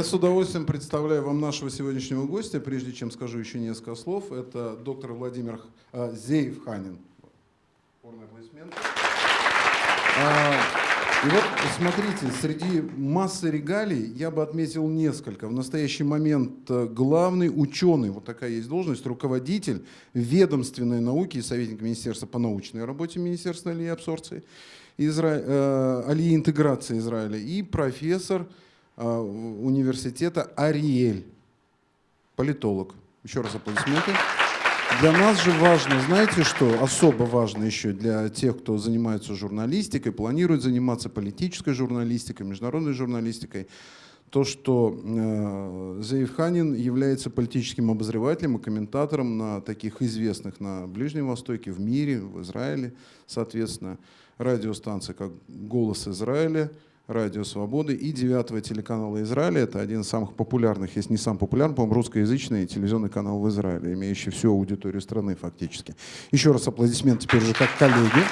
Я с удовольствием представляю вам нашего сегодняшнего гостя. Прежде чем скажу еще несколько слов, это доктор Владимир э. А, и вот, смотрите, среди массы регалий я бы отметил несколько. В настоящий момент э, главный ученый, вот такая есть должность, руководитель ведомственной науки и советник Министерства по научной работе Министерства алии и абсорбции, Изра... э, алии интеграции Израиля и профессор э, университета Ариэль, политолог. Еще раз аплодисменты. Для нас же важно, знаете что, особо важно еще для тех, кто занимается журналистикой, планирует заниматься политической журналистикой, международной журналистикой, то, что э, Заев Ханин является политическим обозревателем и комментатором на таких известных на Ближнем Востоке, в мире, в Израиле, соответственно, радиостанции, как «Голос Израиля», Радио Свободы и девятого телеканала Израиля. Это один из самых популярных, если не сам популярный, по-моему, русскоязычный телевизионный канал в Израиле, имеющий всю аудиторию страны фактически. Еще раз аплодисмент теперь уже как коллеги.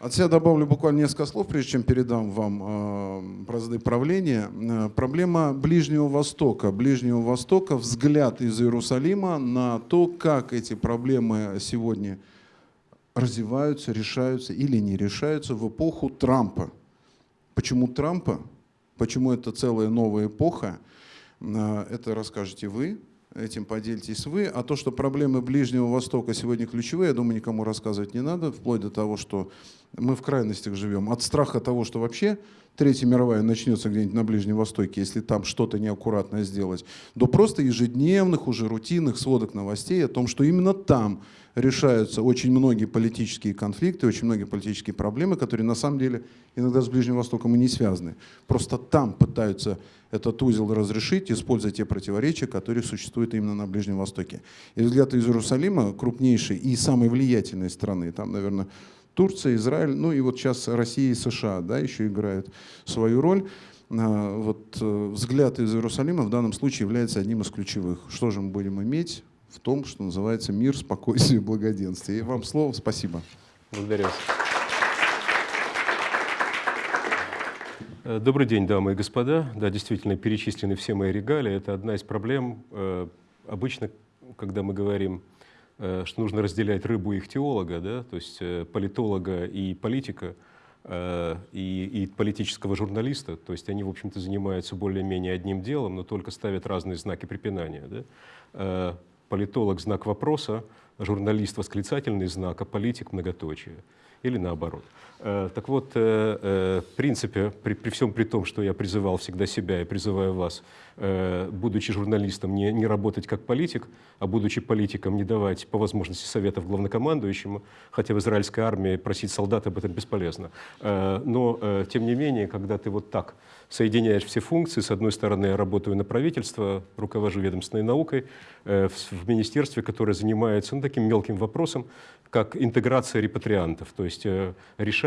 От себя добавлю буквально несколько слов, прежде чем передам вам э, бразды правления. Э, проблема Ближнего Востока. Ближнего Востока, взгляд из Иерусалима на то, как эти проблемы сегодня развиваются, решаются или не решаются в эпоху Трампа. Почему Трампа? Почему это целая новая эпоха? А, это расскажете вы, этим поделитесь вы. А то, что проблемы Ближнего Востока сегодня ключевые, я думаю, никому рассказывать не надо, вплоть до того, что мы в крайностях живем. От страха того, что вообще Третья мировая начнется где-нибудь на Ближнем Востоке, если там что-то неаккуратное сделать, до просто ежедневных, уже рутинных сводок новостей о том, что именно там решаются очень многие политические конфликты, очень многие политические проблемы, которые на самом деле иногда с Ближним Востоком и не связаны. Просто там пытаются этот узел разрешить, используя те противоречия, которые существуют именно на Ближнем Востоке. И взгляд из Иерусалима, крупнейшей и самой влиятельной страны, там, наверное, Турция, Израиль, ну и вот сейчас Россия и США да, еще играют свою роль. А, вот э, взгляд из Иерусалима в данном случае является одним из ключевых. Что же мы будем иметь в том, что называется мир, спокойствие благоденствие. И вам слово, спасибо. Благодарю вас. Э, добрый день, дамы и господа. Да, действительно, перечислены все мои регалии. Это одна из проблем. Э, обычно, когда мы говорим Э, что нужно разделять рыбу и их теолога, да, то есть политолога и политика, и, и политического журналиста, то есть они, в общем-то, занимаются более-менее одним делом, но только ставят разные знаки препинания. Да? Политолог — знак вопроса, журналист — восклицательный знак, а политик — многоточие или наоборот. Э, так вот, э, э, в принципе, при, при всем при том, что я призывал всегда себя и призываю вас, будучи журналистом, не, не работать как политик, а будучи политиком, не давать по возможности советов главнокомандующему, хотя в израильской армии просить солдат об этом бесполезно. Но, тем не менее, когда ты вот так соединяешь все функции, с одной стороны, я работаю на правительство, руковожу ведомственной наукой в министерстве, которое занимается ну, таким мелким вопросом, как интеграция репатриантов, то есть э,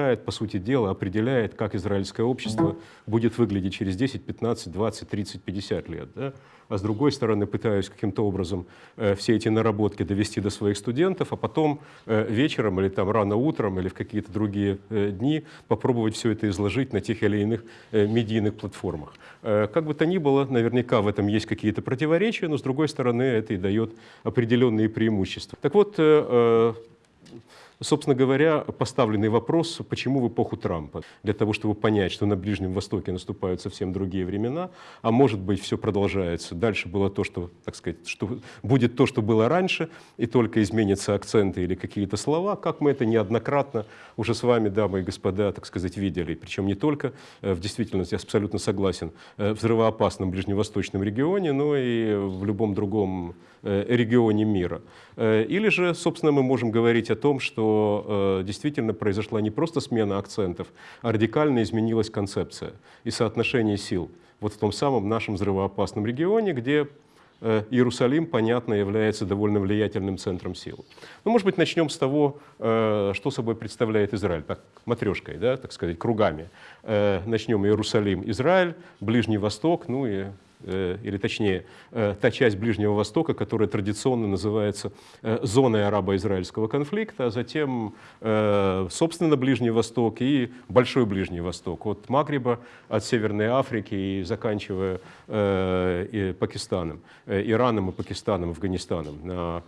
решает, по сути дела, определяет, как израильское общество будет выглядеть через 10, 15, 20, 30, 50 лет. Да? а с другой стороны пытаюсь каким-то образом э, все эти наработки довести до своих студентов, а потом э, вечером или там рано утром или в какие-то другие э, дни попробовать все это изложить на тех или иных медийных платформах. Как бы то ни было, наверняка в этом есть какие-то противоречия, но с другой стороны это и дает определенные преимущества. Так вот, собственно говоря, поставленный вопрос, почему в эпоху Трампа? Для того, чтобы понять, что на Ближнем Востоке наступают совсем другие времена, а может быть все продолжается. Дальше было то, что, так сказать, что будет то, что было раньше, и только изменятся акценты или какие-то слова, как мы это неоднократно уже с вами, дамы и господа, так сказать, видели. Причем не только э, в действительности, я абсолютно согласен, э, в взрывоопасном ближневосточном регионе, но и в любом другом регионе мира. Или же, собственно, мы можем говорить о том, что э, действительно произошла не просто смена акцентов, а радикально изменилась концепция и соотношение сил. Вот в том самом нашем взрывоопасном регионе, где э, Иерусалим, понятно, является довольно влиятельным центром сил. Ну, может быть, начнем с того, э, что собой представляет Израиль, так, матрешкой, да, так сказать, кругами. Э, начнем Иерусалим, Израиль, Ближний Восток, ну и э, или точнее, э, та часть Ближнего Востока, которая традиционно называется э, зоной арабо-израильского конфликта, а затем, собственно, Ближний Восток и Большой Ближний Восток, от Магриба, от Северной Африки и заканчивая Пакистаном, Ираном и Пакистаном, Афганистаном на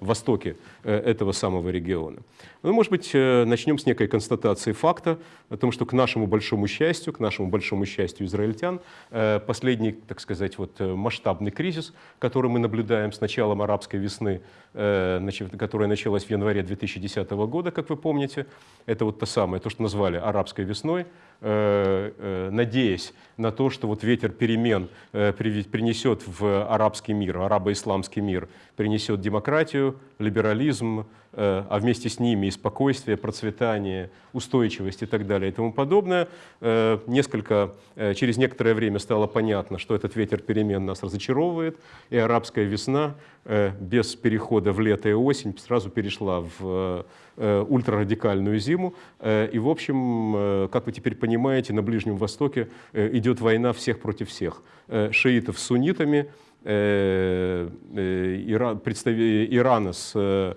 востоке этого самого региона. Ну, может быть, начнем с некой констатации факта о том, что к нашему большому счастью, к нашему большому счастью израильтян, последний, так сказать, вот э, масштабный кризис, который мы наблюдаем с началом арабской весны, э, которая началась в январе 2010 года, как вы помните. Это вот то самое, то, что назвали арабской весной, э, надеясь на то, что вот ветер перемен принесет в арабский мир, арабо-исламский мир, принесет демократию, либерализм, а вместе с ними и спокойствие, процветание, устойчивость и так далее и тому подобное. Несколько, через некоторое время стало понятно, что этот ветер перемен нас разочаровывает, и арабская весна э, без перехода в лето и осень сразу перешла в э, ультрарадикальную зиму. Э, и, в общем, как вы теперь понимаете, на Ближнем Востоке идет война всех против всех. Шиитов с суннитами, Ирана с,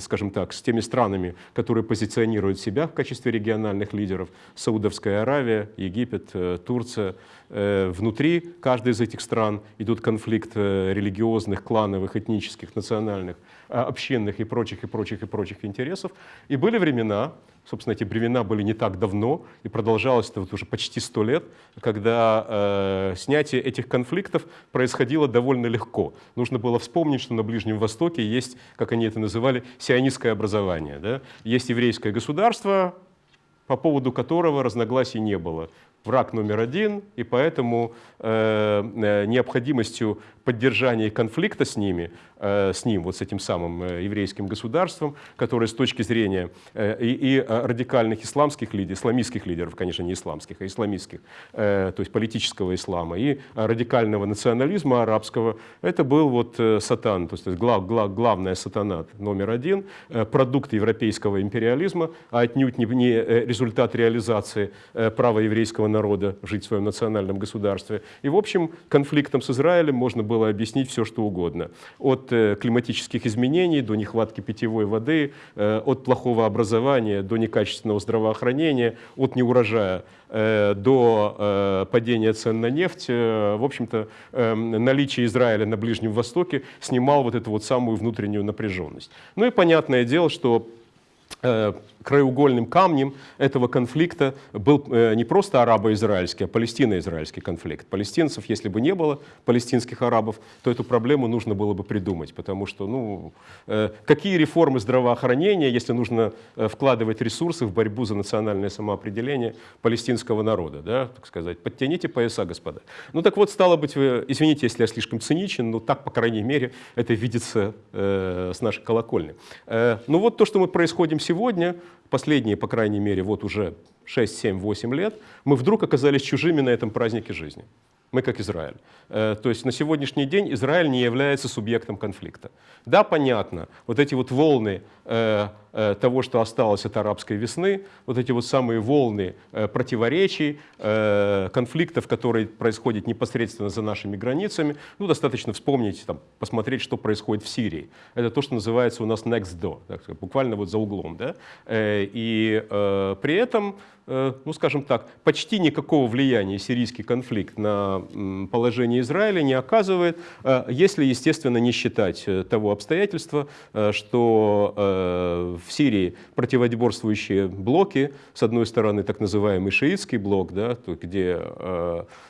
скажем так, с теми странами, которые позиционируют себя в качестве региональных лидеров, Саудовская Аравия, Египет, Турция, Э, внутри каждой из этих стран идут конфликты э, религиозных, клановых, этнических, национальных, а, общинных и прочих, и прочих, и прочих интересов. И были времена, собственно, эти времена были не так давно, и продолжалось это вот уже почти сто лет, когда э, снятие этих конфликтов происходило довольно легко. Нужно было вспомнить, что на Ближнем Востоке есть, как они это называли, сионистское образование. Да? Есть еврейское государство, по поводу которого разногласий не было враг номер один, и поэтому э, э, необходимостью поддержания конфликта с ними, э, с ним, вот с этим самым э, еврейским государством, которое с точки зрения э, и, и радикальных исламских лидеров, исламистских лидеров, конечно, не исламских, а исламистских, э, то есть политического ислама, и радикального национализма арабского, это был вот э, сатан, то есть глав, глав, главная сатана номер один, э, продукт европейского империализма, а отнюдь не, не э, результат реализации э, права еврейского народа жить в своем национальном государстве. И, в общем, конфликтом с Израилем можно было объяснить все, что угодно. От э, климатических изменений до нехватки питьевой воды, э, от плохого образования до некачественного здравоохранения, от неурожая э, до падения цен на нефть. В общем-то, наличие Израиля на Ближнем Востоке снимал вот эту вот самую внутреннюю напряженность. Ну и понятное дело, что краеугольным камнем этого конфликта был э, не просто арабо-израильский, а палестино-израильский конфликт. Палестинцев, если бы не было палестинских арабов, то эту проблему нужно было бы придумать, потому что, ну, э, какие реформы здравоохранения, если нужно э, вкладывать ресурсы в борьбу за национальное самоопределение палестинского народа, да, так сказать. Подтяните пояса, господа. Ну так вот, стало быть, извините, если я слишком циничен, но так, по крайней мере, это видится э, с нашей колокольни. Э, ну вот то, что мы происходим сегодня, последние, по крайней мере, вот уже 6, 7, 8 лет, мы вдруг оказались чужими на этом празднике жизни. Мы как Израиль. Э, то есть на сегодняшний день Израиль не является субъектом конфликта. Да, понятно, вот эти вот волны того, что осталось от арабской весны, вот эти вот самые волны противоречий, конфликтов, которые происходят непосредственно за нашими границами, ну, достаточно вспомнить, там, посмотреть, что происходит в Сирии. Это то, что называется у нас next door, буквально вот за углом. Да? И при этом ну, скажем так, почти никакого влияния сирийский конфликт на положение Израиля не оказывает, если, естественно, не считать того обстоятельства, что в Сирии противоборствующие блоки, с одной стороны, так называемый шиитский блок, да, где,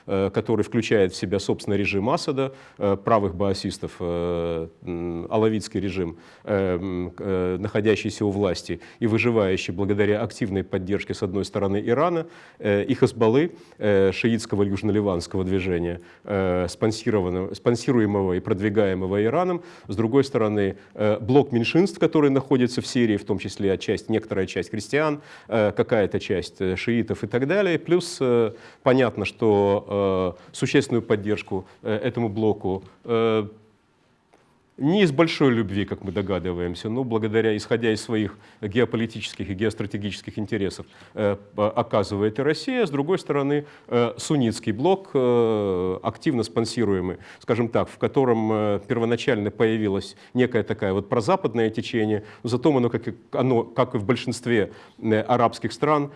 который включает в себя, собственно, режим Асада, правых баасистов, алавитский режим, находящийся у власти и выживающий благодаря активной поддержке, с одной стороны, Ирана э, и Хазбаллы, э, шиитского южно-ливанского движения, э, спонсируемого и продвигаемого Ираном. С другой стороны, блок меньшинств, который находится в Сирии, в том числе часть, некоторая часть христиан, какая-то часть шиитов и так далее. Плюс понятно, что существенную поддержку этому блоку не из большой любви, как мы догадываемся, но благодаря, исходя из своих геополитических и геостратегических интересов, э, оказывает и Россия. С другой стороны, э, суннитский блок, э, активно спонсируемый, скажем так, в котором первоначально появилась некая такая вот прозападное течение, но зато оно, как и, оно, как и в большинстве арабских стран,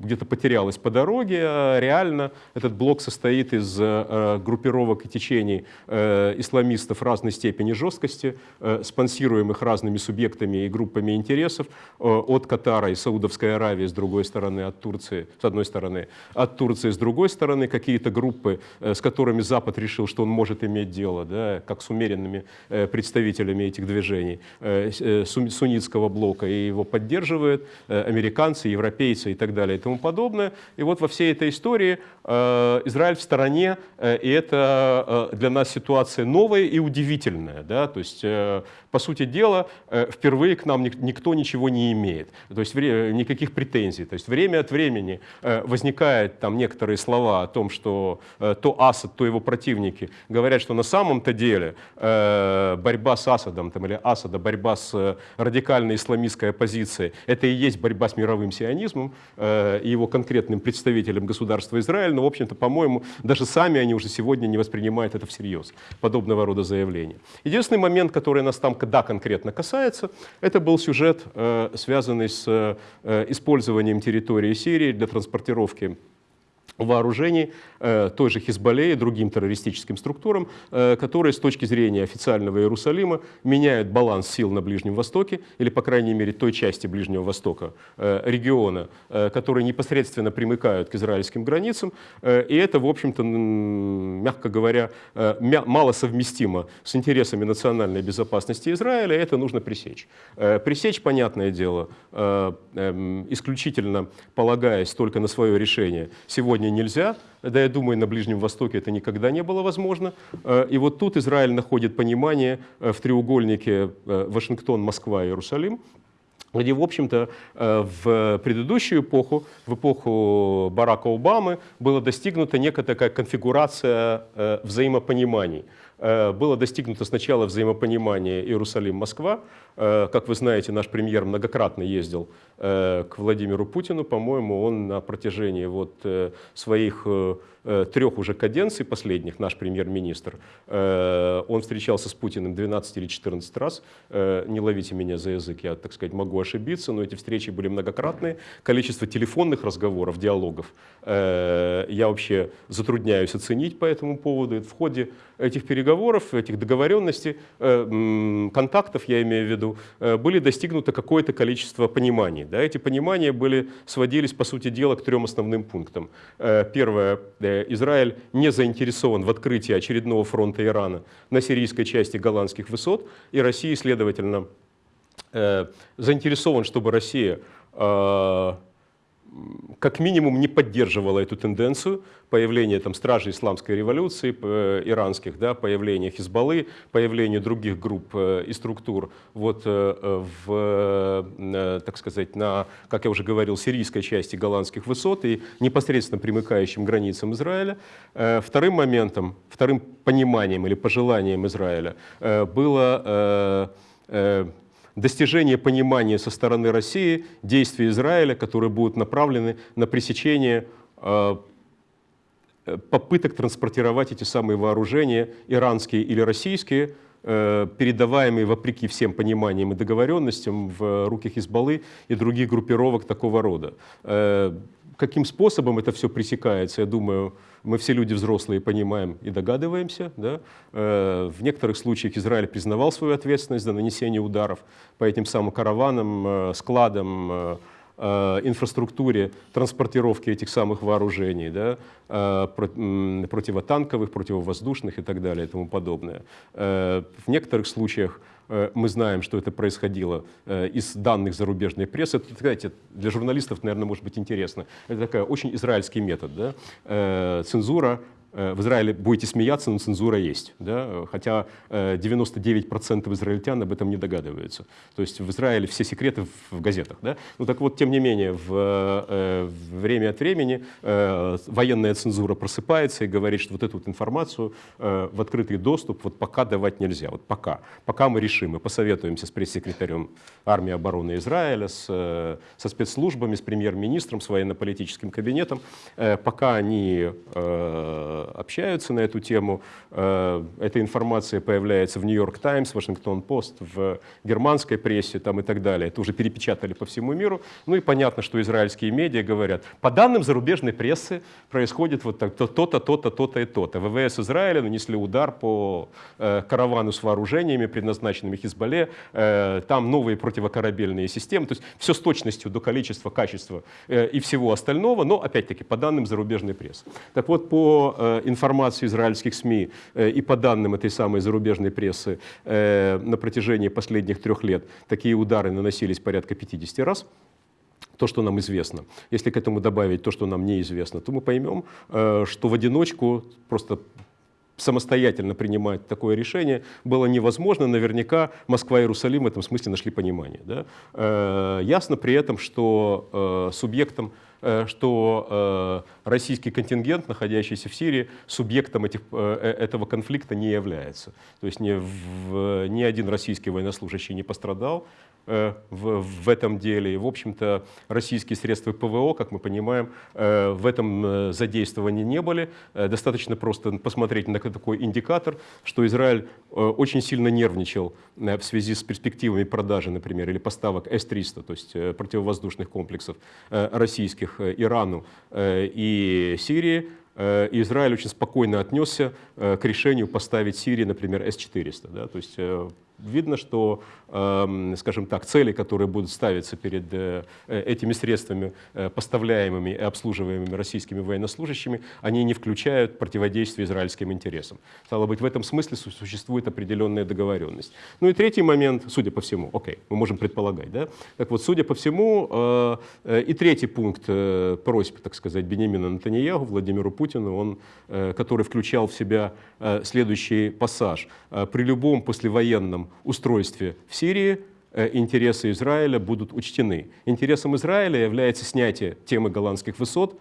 где-то потерялась по дороге. А реально этот блок состоит из э, группировок и течений э, исламистов разной степени жесткости, э, спонсируемых разными субъектами и группами интересов от Катара и Саудовской Аравии с другой стороны, от Турции с одной стороны, от Турции с другой стороны, какие-то группы, с которыми Запад решил, что он может иметь дело, да, как с умеренными представителями этих движений, суннитского блока, и его поддерживают американцы, европейцы и так далее тому подобное. И вот во всей этой истории э, Израиль в стороне, э, и это э, для нас ситуация новая и удивительная. Да? То есть, по сути дела, э, впервые к нам никто ничего не имеет, то есть никаких претензий. То есть время от времени э, возникают там некоторые слова о том, что э, то Асад, то его противники говорят, что на самом-то деле э, борьба с Асадом там, или Асада, борьба с э, радикальной исламистской оппозицией, это и есть борьба с мировым сионизмом. Э, и его конкретным представителям государства Израиль, но, в общем-то, по-моему, даже сами они уже сегодня не воспринимают это всерьез, подобного рода заявления. Единственный момент, который нас там да, конкретно касается, это был сюжет, э, связанный с э, использованием территории Сирии для транспортировки вооружений э, той же Хизбалле и другим террористическим структурам, э, которые с точки зрения официального Иерусалима меняют баланс сил на Ближнем Востоке, или, по крайней мере, той части Ближнего Востока, э, региона, которые непосредственно примыкают к израильским границам. И это, в общем-то, мягко говоря, мало совместимо с интересами национальной безопасности Израиля, это нужно пресечь. Пресечь, понятное дело, эм, исключительно полагаясь только на свое решение, сегодня нельзя. Да, я думаю, на Ближнем Востоке это никогда не было возможно. Э, и вот тут Израиль находит понимание э, в треугольнике э, Вашингтон, Москва, Иерусалим, где, в общем-то, в предыдущую эпоху, в эпоху Барака Обамы, была достигнута некая такая конфигурация взаимопониманий. Было достигнуто сначала взаимопонимание Иерусалим-Москва. Как вы знаете, наш премьер многократно ездил Э, к Владимиру Путину. По-моему, он на протяжении вот э, своих э, трех уже каденций последних, наш премьер-министр, он встречался с Путиным 12 или 14 раз. Не ловите меня за язык, я, так сказать, могу ошибиться, но эти встречи были многократные. Количество телефонных разговоров, диалогов я вообще затрудняюсь оценить по этому поводу. В ходе этих переговоров, этих договоренностей, контактов, я имею в виду, были достигнуто какое-то количество пониманий. Да, эти понимания были, сводились, по сути дела, к трем основным пунктам. Э, первое. Э, Израиль не заинтересован в открытии очередного фронта Ирана на сирийской части голландских высот, и Россия, следовательно, э, заинтересован, чтобы Россия как минимум не поддерживала эту тенденцию появления там, стражей исламской революции э, иранских, да, появления Хизбаллы, появления других групп э, и структур вот, э, в, так сказать, на, как я уже говорил, сирийской части голландских высот и непосредственно примыкающим границам Израиля. Вторым моментом, вторым пониманием или пожеланием Израиля было достижение понимания со стороны России действий Израиля, которые будут направлены на пресечение э, попыток транспортировать эти самые вооружения, иранские или российские, э, передаваемые вопреки всем пониманиям и договоренностям в руки Хизбаллы и других группировок такого рода. Э, каким способом это все пресекается, я думаю, мы все люди взрослые понимаем и догадываемся. Да? Э, в некоторых случаях Израиль признавал свою ответственность за нанесение ударов по этим самым караванам, э, складам, э, инфраструктуре транспортировки этих самых вооружений, да, противотанковых, противовоздушных и так далее и тому подобное. В некоторых случаях Э, мы знаем, что это происходило э, из данных зарубежной прессы. Это, знаете, для журналистов, наверное, может быть интересно. Это такой очень израильский метод. Да? Э, цензура Э, в Израиле будете смеяться, но цензура есть. Да? Хотя 99% израильтян об этом не догадываются. То есть в Израиле все секреты в газетах. Да? Ну так вот, тем не менее, в, в время от времени военная цензура просыпается и говорит, что вот эту вот информацию в открытый доступ вот пока давать нельзя. Вот пока. Пока мы решим, мы посоветуемся с пресс-секретарем армии обороны Израиля, с, со спецслужбами, с премьер-министром, с военно-политическим кабинетом. Пока они общаются на эту тему. Э, эта информация появляется в Нью-Йорк Таймс, Вашингтон Пост, в германской прессе там и так далее. Это уже перепечатали по всему миру. Ну и понятно, что израильские медиа говорят, по данным зарубежной прессы происходит вот так, то-то, то-то, то-то и то-то. ВВС Израиля нанесли удар по э, каравану с вооружениями, предназначенными Хизбалле. Э, там новые противокорабельные системы. То есть все с точностью до количества, качества и всего остального, но опять-таки по данным зарубежной прессы. Так вот, по информацию израильских СМИ э, и по данным этой самой зарубежной прессы э, на протяжении последних трех лет такие удары наносились порядка 50 раз то, что нам известно. Если к этому добавить то, что нам неизвестно, то мы поймем, что в одиночку просто самостоятельно принимать такое решение было невозможно. Наверняка Москва и Иерусалим в этом смысле нашли понимание. Да? Ясно при этом, что субъектом Э, что э, российский контингент, находящийся в Сирии, субъектом этих, э, этого конфликта не является. То есть ни, в, ни один российский военнослужащий не пострадал в, в этом деле. И, в общем-то, российские средства ПВО, как мы понимаем, в этом задействованы не были. Достаточно просто посмотреть на такой индикатор, что Израиль очень сильно нервничал в связи с перспективами продажи, например, или поставок С-300, то есть противовоздушных комплексов российских э, Ирану э, и Сирии, э, Израиль очень спокойно отнесся к решению поставить Сирии, например, С-400. Да? То есть видно, что, эм, скажем так, цели, которые будут ставиться перед э, этими средствами, э, поставляемыми и обслуживаемыми российскими военнослужащими, они не включают противодействие израильским интересам. Стало быть, в этом смысле существует определенная договоренность. Ну и третий момент, судя по всему, окей, мы можем предполагать, да? Так вот, судя по всему, э, и третий пункт просьб, так сказать, Бенемина Натаньяху, Владимиру Путину, он, который включал в себя следующий пассаж. При любом послевоенном устройстве в Сирии э, интересы Израиля будут учтены. Интересом Израиля является снятие темы голландских высот,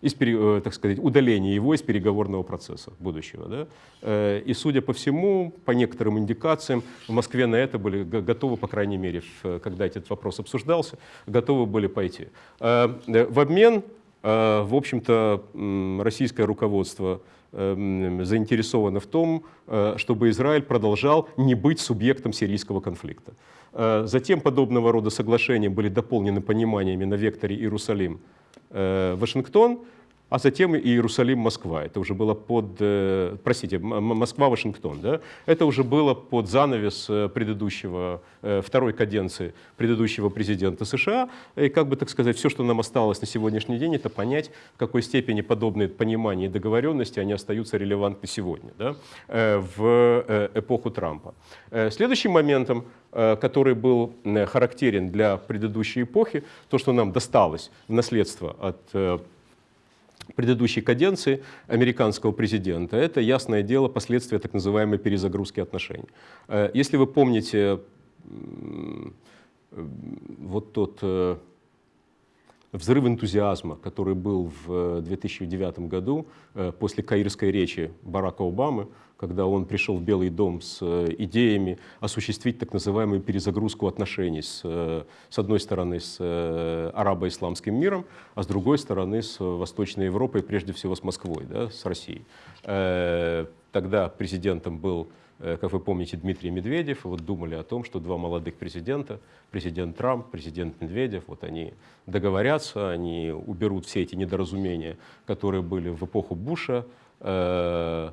из, э, так сказать, удаление его из переговорного процесса будущего. Да? Э, и, судя по всему, по некоторым индикациям, в Москве на это были готовы, по крайней мере, когда этот вопрос обсуждался, готовы были пойти. В обмен, в общем-то, российское руководство Эм, заинтересованы в том, э, чтобы Израиль продолжал не быть субъектом сирийского конфликта. Э, затем подобного рода соглашения были дополнены пониманиями на векторе Иерусалим-Вашингтон, а затем и Иерусалим-Москва. Это уже было под, э, простите, Москва-Вашингтон. Да? Это уже было под занавес э, предыдущего, э, второй каденции предыдущего президента США. И как бы, так сказать, все, что нам осталось на сегодняшний день, это понять, в какой степени подобные понимания и договоренности, они остаются релевантны сегодня, да? в эпоху Трампа. Следующим моментом, который был характерен для предыдущей эпохи, то, что нам досталось в наследство от предыдущей каденции американского президента, это, ясное дело, последствия так называемой перезагрузки отношений. Э, если вы помните вот тот э, взрыв энтузиазма, который был в 2009 году после каирской речи Барака Обамы, когда он пришел в Белый дом с э, идеями осуществить так называемую перезагрузку отношений с, э, с одной стороны с э, арабо-исламским миром, а с другой стороны с Восточной Европой, прежде всего с Москвой, да, с Россией. Тогда президентом был как вы помните, Дмитрий Медведев, вот думали о том, что два молодых президента, президент Трамп, президент Медведев, вот они договорятся, они уберут все эти недоразумения, которые были в эпоху Буша, э,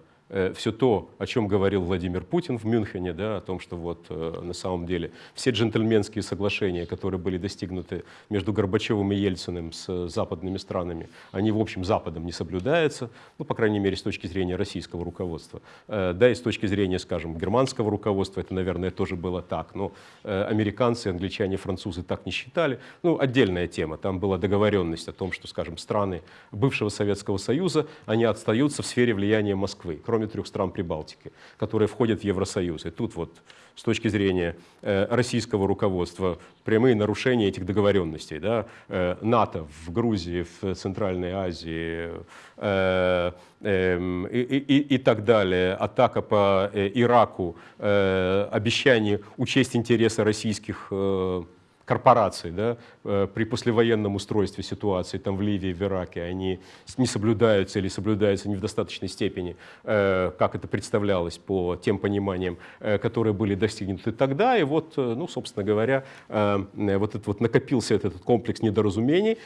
все то, о чем говорил Владимир Путин в Мюнхене, да, о том, что вот э, на самом деле все джентльменские соглашения, которые были достигнуты между Горбачевым и Ельциным с западными странами, они, в общем, Западом не соблюдаются, ну, по крайней мере, с точки зрения российского руководства. Э, да, и с точки зрения, скажем, германского руководства, это, наверное, тоже было так, но э, американцы, англичане, французы так не считали. Ну, отдельная тема, там была договоренность о том, что, скажем, страны бывшего Советского Союза, они отстаются в сфере влияния Москвы, кроме трех стран Прибалтики, которые входят в Евросоюз. И тут вот с точки зрения э, российского руководства прямые нарушения этих договоренностей. Да? Э, НАТО в Грузии, в Центральной Азии э, э, и, и, и так далее, атака по э, Ираку, э, обещание учесть интересы российских э, корпораций да, э, при послевоенном устройстве ситуации там в Ливии, в Ираке, они не соблюдаются или соблюдаются не в достаточной степени, э, как это представлялось по тем пониманиям, э, которые были достигнуты тогда. И вот, ну, собственно говоря, вот, этот, вот накопился этот комплекс недоразумений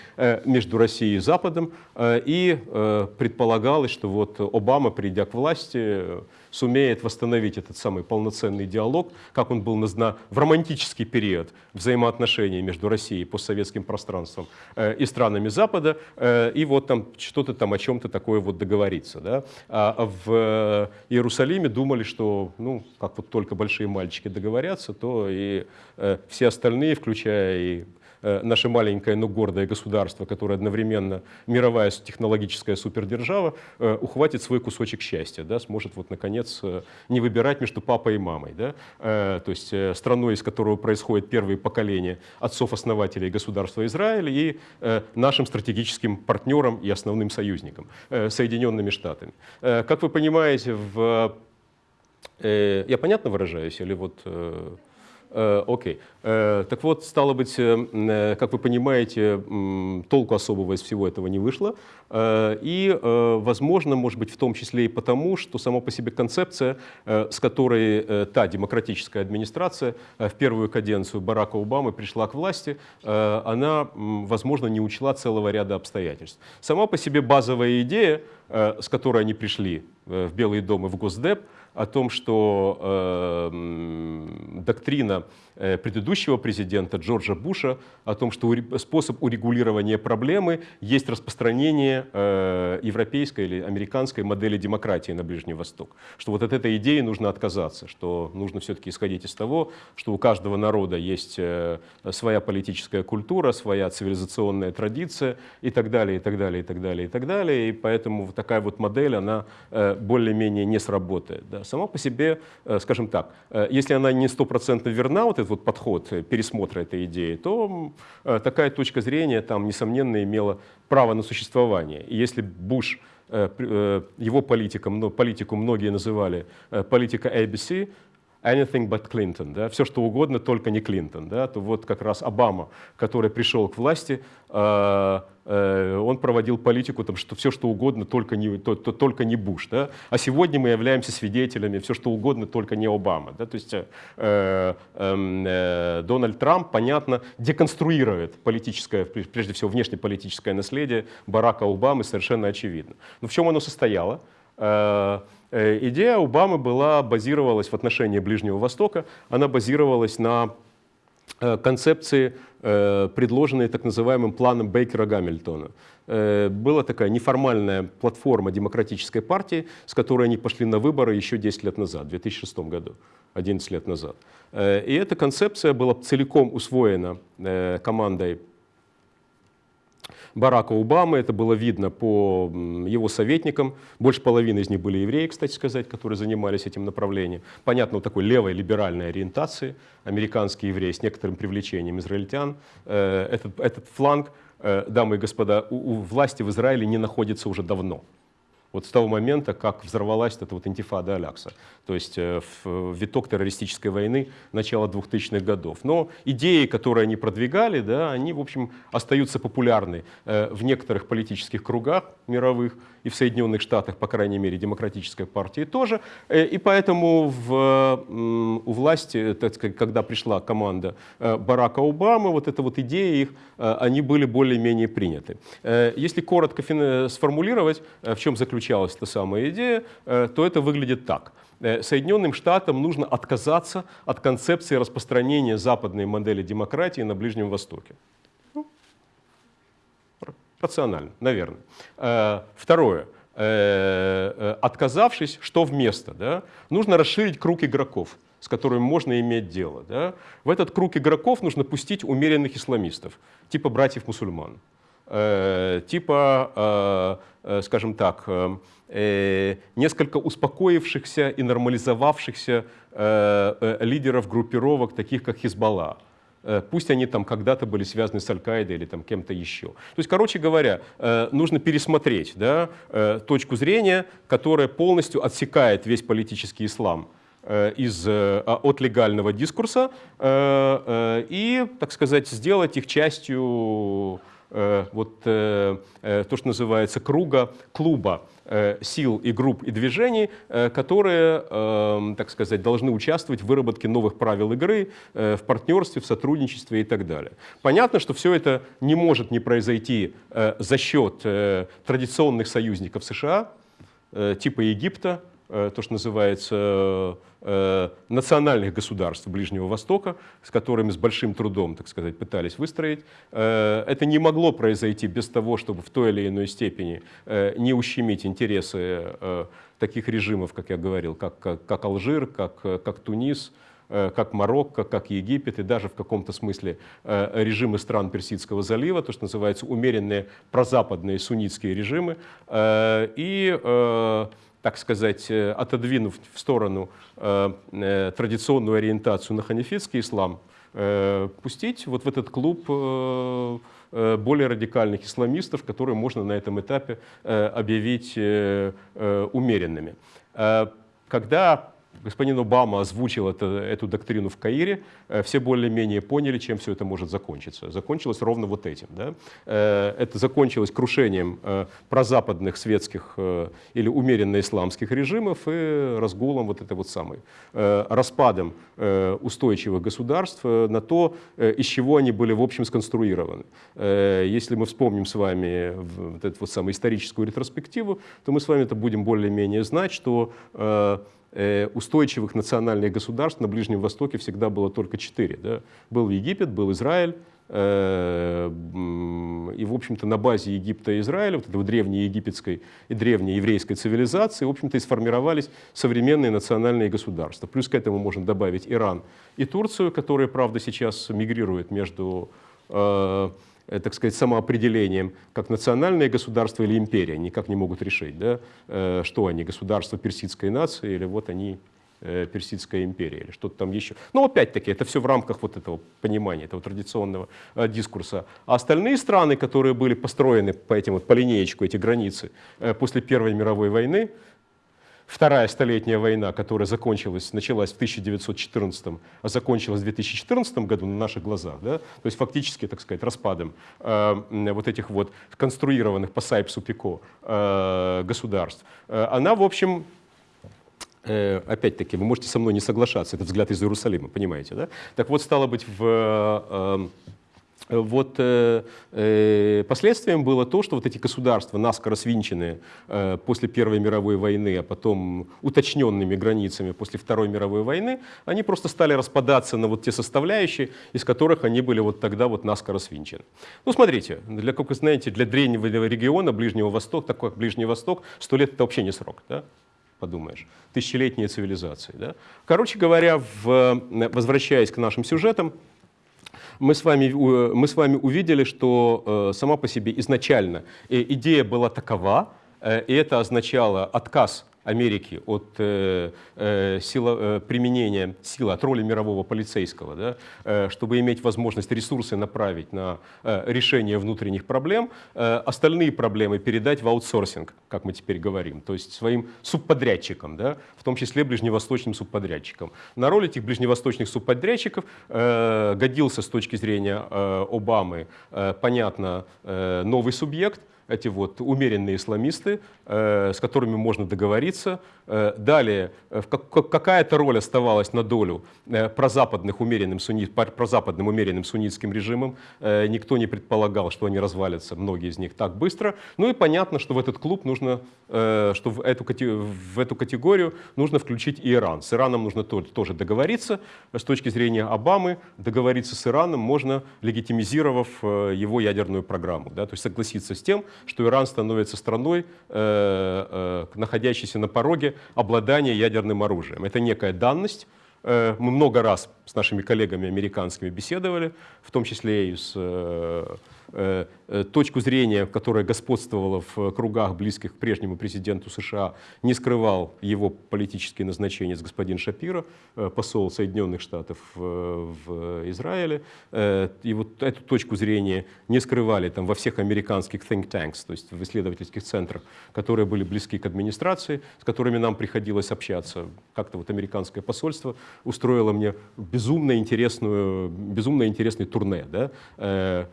между Россией и Западом, и предполагалось, что вот Обама, придя к власти, сумеет восстановить этот самый полноценный диалог, как он был на, в романтический период взаимоотношений между Россией и постсоветским пространством э, и странами Запада, э, и вот там что-то там о чем-то такое вот договориться. Да? А в Иерусалиме думали, что ну, как вот только большие мальчики договорятся, то и э, все остальные, включая и Э, наше маленькое, но гордое государство, которое одновременно мировая технологическая супердержава, э, ухватит свой кусочек счастья, да, сможет вот наконец э, не выбирать между папой и мамой. Да, то есть страной, из которого происходит первые поколения отцов-основателей государства Израиль и нашим стратегическим партнером и основным союзником, Соединенными Штатами. Как вы понимаете, в... я понятно выражаюсь или вот... Э, окей. Э, так вот, стало быть, э, как вы понимаете, толку особого из всего этого не вышло. И, возможно, может быть, в том числе и потому, что сама по себе концепция, с которой та демократическая администрация в первую каденцию Барака Обамы пришла к власти, она, возможно, не учла целого ряда обстоятельств. Сама по себе базовая идея, с которой они пришли в Белый дом и в Госдеп, о том, что э, доктрина э, предыдущего президента Джорджа Буша о том, что способ урегулирования проблемы есть распространение э, европейской или американской модели демократии на Ближний Восток. Что вот от этой идеи нужно отказаться, что нужно все-таки исходить из того, что у каждого народа есть э, своя политическая культура, своя цивилизационная традиция и так далее, и так далее, и так далее, и так далее. И поэтому вот такая вот модель, она э, более-менее не сработает. Да сама по себе, э, скажем так, э, если она не стопроцентно верна, вот этот вот подход э, пересмотра этой идеи, то такая точка зрения там, несомненно, имела право на существование. И если Буш его политиком, политику многие называли политика ABC, anything but Clinton, да, все что угодно, только не Клинтон, да, то вот как раз Обама, который пришел к власти, э, э, он проводил политику, там, что все что угодно, только не, то, то, только не Буш, да, а сегодня мы являемся свидетелями, все что угодно, только не Обама, да, то есть э, эм, э, Дональд Трамп, понятно, деконструирует политическое, прежде всего внешнеполитическое наследие Барака Обамы, совершенно очевидно. Но в чем оно состояло? Э, Э, идея Обамы была, базировалась в отношении Ближнего Востока, она базировалась на э, концепции, э, предложенной так называемым планом Бейкера-Гамильтона. Была такая неформальная платформа демократической партии, с которой они пошли на выборы еще 10 лет назад, в 2006 году, 11 лет назад. И эта концепция была целиком усвоена командой Барака Обамы. Это было видно по его советникам. Больше половины из них были евреи, кстати сказать, которые занимались этим направлением. Понятно, вот такой левой либеральной ориентации. Американские евреи с некоторым привлечением израильтян. Э, этот, этот фланг, э, дамы и господа, у, у власти в Израиле не находится уже давно вот с того момента, как взорвалась эта вот интифада Алякса, то есть э, в виток террористической войны начала 2000-х годов. Но идеи, которые они продвигали, да, они, в общем, остаются популярны э, в некоторых политических кругах мировых, и в Соединенных Штатах, по крайней мере, демократической партии тоже. Э, и поэтому в, у власти, сказать, когда пришла команда Барака Обамы, вот эта вот идея их, они были более-менее приняты. Если коротко сформулировать, в чем заключалась эта самая идея, э, то это выглядит так. Э, Соединенным Штатам нужно отказаться от концепции распространения западной модели демократии на Ближнем Востоке. Рационально, наверное. Э, второе. Отказавшись, что вместо? Да? Нужно расширить круг игроков с которыми можно иметь дело. Да? В этот круг игроков нужно пустить умеренных исламистов, типа братьев-мусульман, э, типа, э, э, скажем так, э, э несколько успокоившихся и нормализовавшихся э, э, лидеров группировок, таких как Хизбалла. Э, пусть они там когда-то были связаны с Аль-Каидой или там кем-то еще. То есть, короче говоря, э, нужно пересмотреть да, точку зрения, которая полностью отсекает весь политический ислам Э, из, э, от легального дискурса э, и, так сказать, сделать их частью вот то, что называется круга, клуба сил и групп и движений, которые, так сказать, должны участвовать в выработке новых правил игры, в партнерстве, в сотрудничестве и так далее. Понятно, что все это не может не произойти за счет традиционных союзников США, типа Египта, то, что называется Э, национальных государств Ближнего Востока, с которыми с большим трудом, так сказать, пытались выстроить. Э, это не могло произойти без того, чтобы в той или иной степени э, не ущемить интересы таких режимов, как я говорил, как, как, как Алжир, как, как Тунис, как Марокко, как Египет и даже в каком-то смысле режимы стран Персидского залива, то, что называется умеренные прозападные суннитские режимы. И так сказать, э, отодвинув в сторону э, э, традиционную ориентацию на ханифитский ислам, пустить вот в этот клуб более радикальных исламистов, которые можно на этом этапе объявить умеренными. Когда господин Обама озвучил это, эту доктрину в Каире, э, все более-менее поняли, чем все это может закончиться. Закончилось ровно вот этим. Да? Э, это закончилось крушением э, прозападных светских или умеренно исламских режимов и разгулом вот этой вот самой, распадом устойчивых государств на то, из чего они были в общем сконструированы. Если мы вспомним с вами вот эту вот самую историческую ретроспективу, то мы с вами это будем более-менее знать, что устойчивых национальных государств на Ближнем Востоке всегда было только четыре. Да? Был Египет, был Израиль, э, и, в общем-то, на базе Египта и Израиля, вот этого древней египетской и древней еврейской цивилизации, в общем-то, и сформировались современные национальные государства. Плюс к этому можно добавить Иран и Турцию, которые, правда, сейчас мигрируют между э, Э, так сказать, самоопределением, как национальное государство или империя, никак не могут решить, да, э, что они, государство персидской нации или вот они э, Персидская империя или что-то там еще. Но опять-таки это все в рамках вот этого понимания, этого традиционного дискурса. А остальные страны, которые были построены по этим вот по линеечку, эти границы после Первой мировой войны, Вторая столетняя война, которая закончилась, началась в 1914, а закончилась в 2014 году на наших глазах, да? то есть фактически, так сказать, распадом э, вот этих вот конструированных по Сайпсу-Пико э, государств, э, она, в общем, э, опять-таки, вы можете со мной не соглашаться, это взгляд из Иерусалима, понимаете, да? Так вот, стало быть, в э, вот э, э, последствием было то, что вот эти государства, наскоро свинченные э, после Первой мировой войны, а потом уточненными границами после Второй мировой войны, они просто стали распадаться на вот те составляющие, из которых они были вот тогда вот наскоро свинчены. Ну, смотрите, для, как вы знаете, для древнего региона Ближнего Востока, такой как Ближний Восток, сто лет это вообще не срок, да? подумаешь, тысячелетние цивилизации. Да? Короче говоря, в, возвращаясь к нашим сюжетам, мы с вами, мы с вами увидели, что э, сама по себе изначально э, идея была такова, э, и это означало отказ Америки от э, э, сила, э, применения силы, от роли мирового полицейского, да, э, чтобы иметь возможность ресурсы направить на э, решение внутренних проблем, э, остальные проблемы передать в аутсорсинг, как мы теперь говорим, то есть своим субподрядчикам, да, в том числе ближневосточным субподрядчикам. На роль этих ближневосточных субподрядчиков э, годился с точки зрения э, Обамы, э, понятно, э, новый субъект – эти вот умеренные исламисты, э, с которыми можно договориться. Э, далее, э, как, какая-то роль оставалась на долю прозападных умеренным, сунни, прозападным умеренным суннитским режимом. Никто не предполагал, что они развалятся, многие из них, так быстро. Ну и понятно, что в этот клуб нужно, что в эту, в эту категорию нужно включить и Иран. С Ираном нужно тоже договориться. С точки зрения Обамы, договориться с Ираном можно, легитимизировав его ядерную программу. Да? То есть согласиться с тем, что Иран становится страной, э, э, находящейся на пороге обладания ядерным оружием. Это некая данность, мы много раз с нашими коллегами американскими беседовали, в том числе и с Э, э, точку зрения, которая господствовала в кругах, близких к прежнему президенту США, не скрывал его политические назначения с господин Шапиро, э, посол Соединенных Штатов в Израиле. И вот эту точку зрения не скрывали там, во всех американских think tanks, то есть в исследовательских центрах, которые были близки к администрации, с которыми нам приходилось общаться. Как-то вот американское посольство устроило мне безумно, интересную, безумно интересный турне. Да?